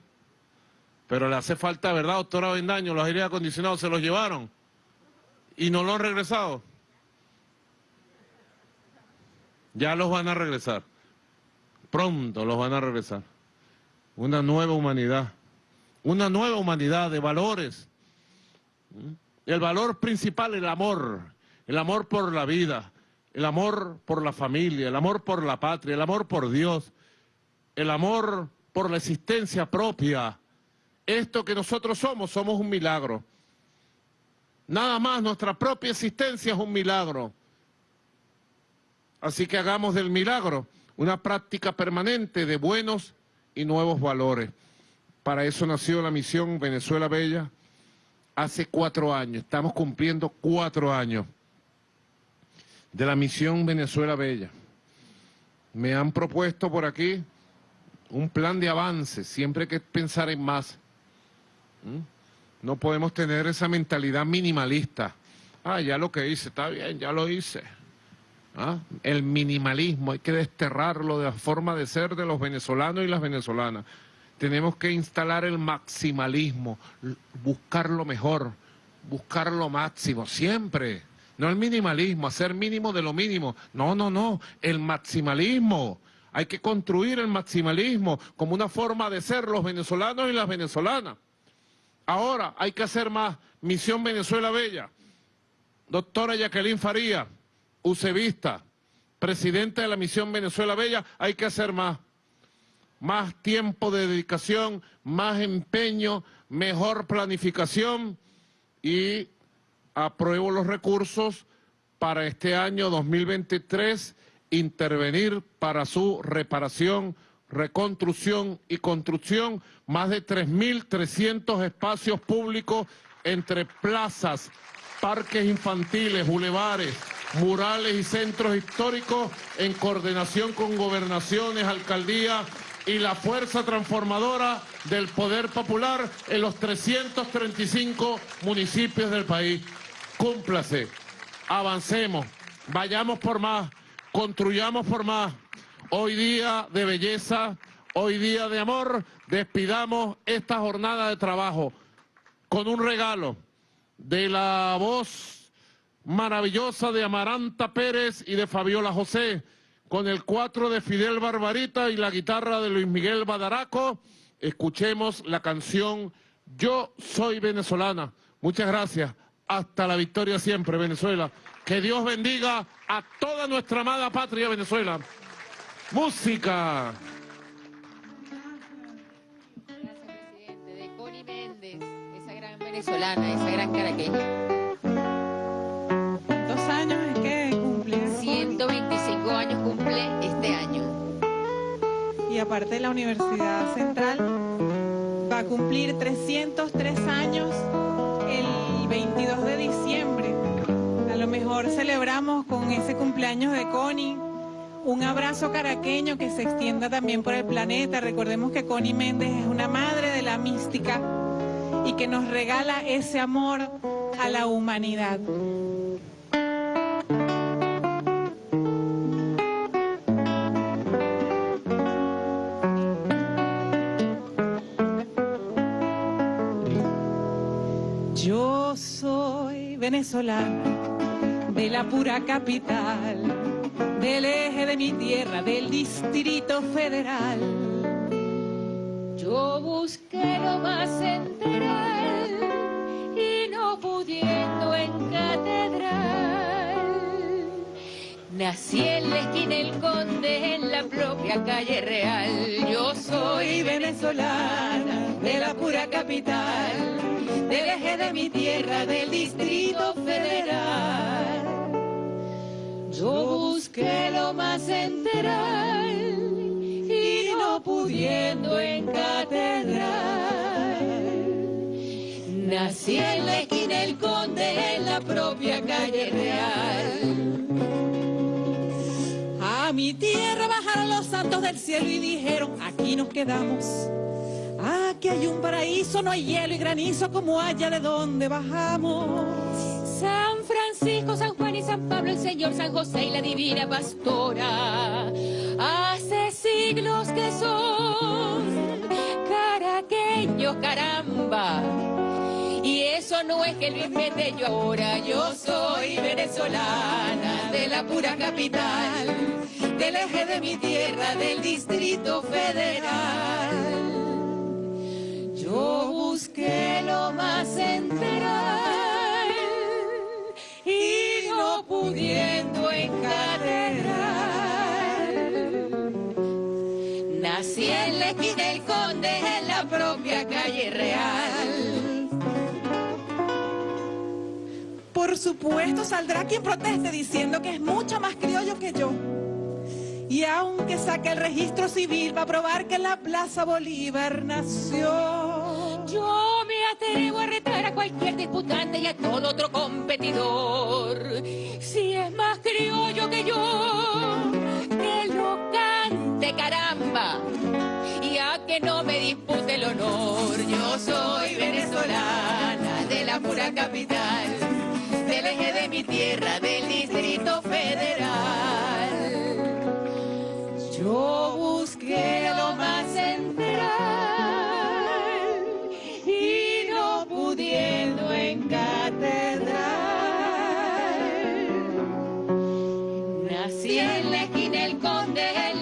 Pero le hace falta, ¿verdad, doctora Bendaño? Los aires acondicionados se los llevaron. Y no los han regresado. Ya los van a regresar pronto los van a regresar. Una nueva humanidad, una nueva humanidad de valores. El valor principal, el amor, el amor por la vida, el amor por la familia, el amor por la patria, el amor por Dios, el amor por la existencia propia. Esto que nosotros somos, somos un milagro. Nada más nuestra propia existencia es un milagro. Así que hagamos del milagro una práctica permanente de buenos y nuevos valores. Para eso nació la misión Venezuela Bella hace cuatro años. Estamos cumpliendo cuatro años de la misión Venezuela Bella. Me han propuesto por aquí un plan de avance, siempre hay que pensar en más. ¿Mm? No podemos tener esa mentalidad minimalista. Ah, ya lo que hice, está bien, ya lo hice. ¿Ah? el minimalismo, hay que desterrarlo de la forma de ser de los venezolanos y las venezolanas. Tenemos que instalar el maximalismo, buscar lo mejor, buscar lo máximo, siempre. No el minimalismo, hacer mínimo de lo mínimo. No, no, no, el maximalismo. Hay que construir el maximalismo como una forma de ser los venezolanos y las venezolanas. Ahora hay que hacer más. Misión Venezuela Bella. Doctora Jacqueline Faría, UCEVista, presidenta de la Misión Venezuela Bella, hay que hacer más. Más tiempo de dedicación, más empeño, mejor planificación y apruebo los recursos para este año 2023 intervenir para su reparación, reconstrucción y construcción más de 3.300 espacios públicos entre plazas, parques infantiles, bulevares, murales y centros históricos en coordinación con gobernaciones, alcaldías y la fuerza transformadora del poder popular en los 335 municipios del país. Cúmplase, avancemos, vayamos por más, construyamos por más. Hoy día de belleza, hoy día de amor, despidamos esta jornada de trabajo con un regalo de la voz maravillosa de Amaranta Pérez y de Fabiola José, con el cuatro de Fidel Barbarita y la guitarra de Luis Miguel Badaraco. Escuchemos la canción Yo Soy Venezolana. Muchas gracias. Hasta la victoria siempre, Venezuela. Que Dios bendiga a toda nuestra amada patria, Venezuela. Música. de Connie Méndez, esa gran venezolana, esa gran caraqueña. ¿Cuántos años es que cumple? 125 años cumple este año. Y aparte de la Universidad Central, va a cumplir 303 años el 22 de diciembre. A lo mejor celebramos con ese cumpleaños de Connie. Un abrazo caraqueño que se extienda también por el planeta. Recordemos que Connie Méndez es una madre de la mística y que nos regala ese amor a la humanidad. Yo soy venezolana de la pura capital, del eje de mi tierra, del distrito federal. Yo busqué lo más central y no pudiendo en catedral. Nací en la esquina El Conde, en la propia calle real. Yo soy venezolana de la pura capital, del de mi tierra, del distrito federal. Yo busqué lo más central y no pudiendo en catedral. Nací en la esquina El Conde, en la propia calle real. A mi tierra bajaron los santos del cielo y dijeron, aquí nos quedamos. Aquí hay un paraíso, no hay hielo y granizo como allá de donde bajamos. San Francisco, San Juan y San Pablo, el Señor San José y la Divina Pastora. Hace siglos que son caraqueños, caramba. Y eso no es que lo inventé yo ahora, yo soy venezolana de la pura capital, del eje de mi tierra, del distrito federal. Yo busqué lo más central y no pudiendo en catedral. Nací en la esquina del Conde, en la propia calle real. Por supuesto saldrá quien proteste diciendo que es mucho más criollo que yo. Y aunque saque el registro civil va a probar que en la Plaza Bolívar nació. Yo me atrevo a retar a cualquier disputante y a todo otro competidor. Si es más criollo que yo, que lo cante caramba. Y a que no me dispute el honor, yo soy venezolana de la pura capital, del eje de mi tierra, del distrito federal. que lo más central y no pudiendo en catedral. Nací en la el conde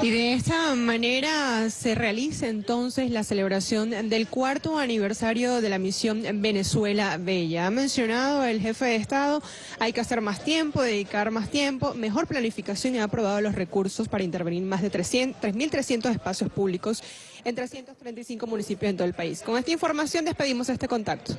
Y de esta manera se realiza entonces la celebración del cuarto aniversario de la misión Venezuela Bella. Ha mencionado el jefe de Estado, hay que hacer más tiempo, dedicar más tiempo, mejor planificación y ha aprobado los recursos para intervenir más de 3.300 espacios públicos en 335 municipios en todo el país. Con esta información despedimos este contacto.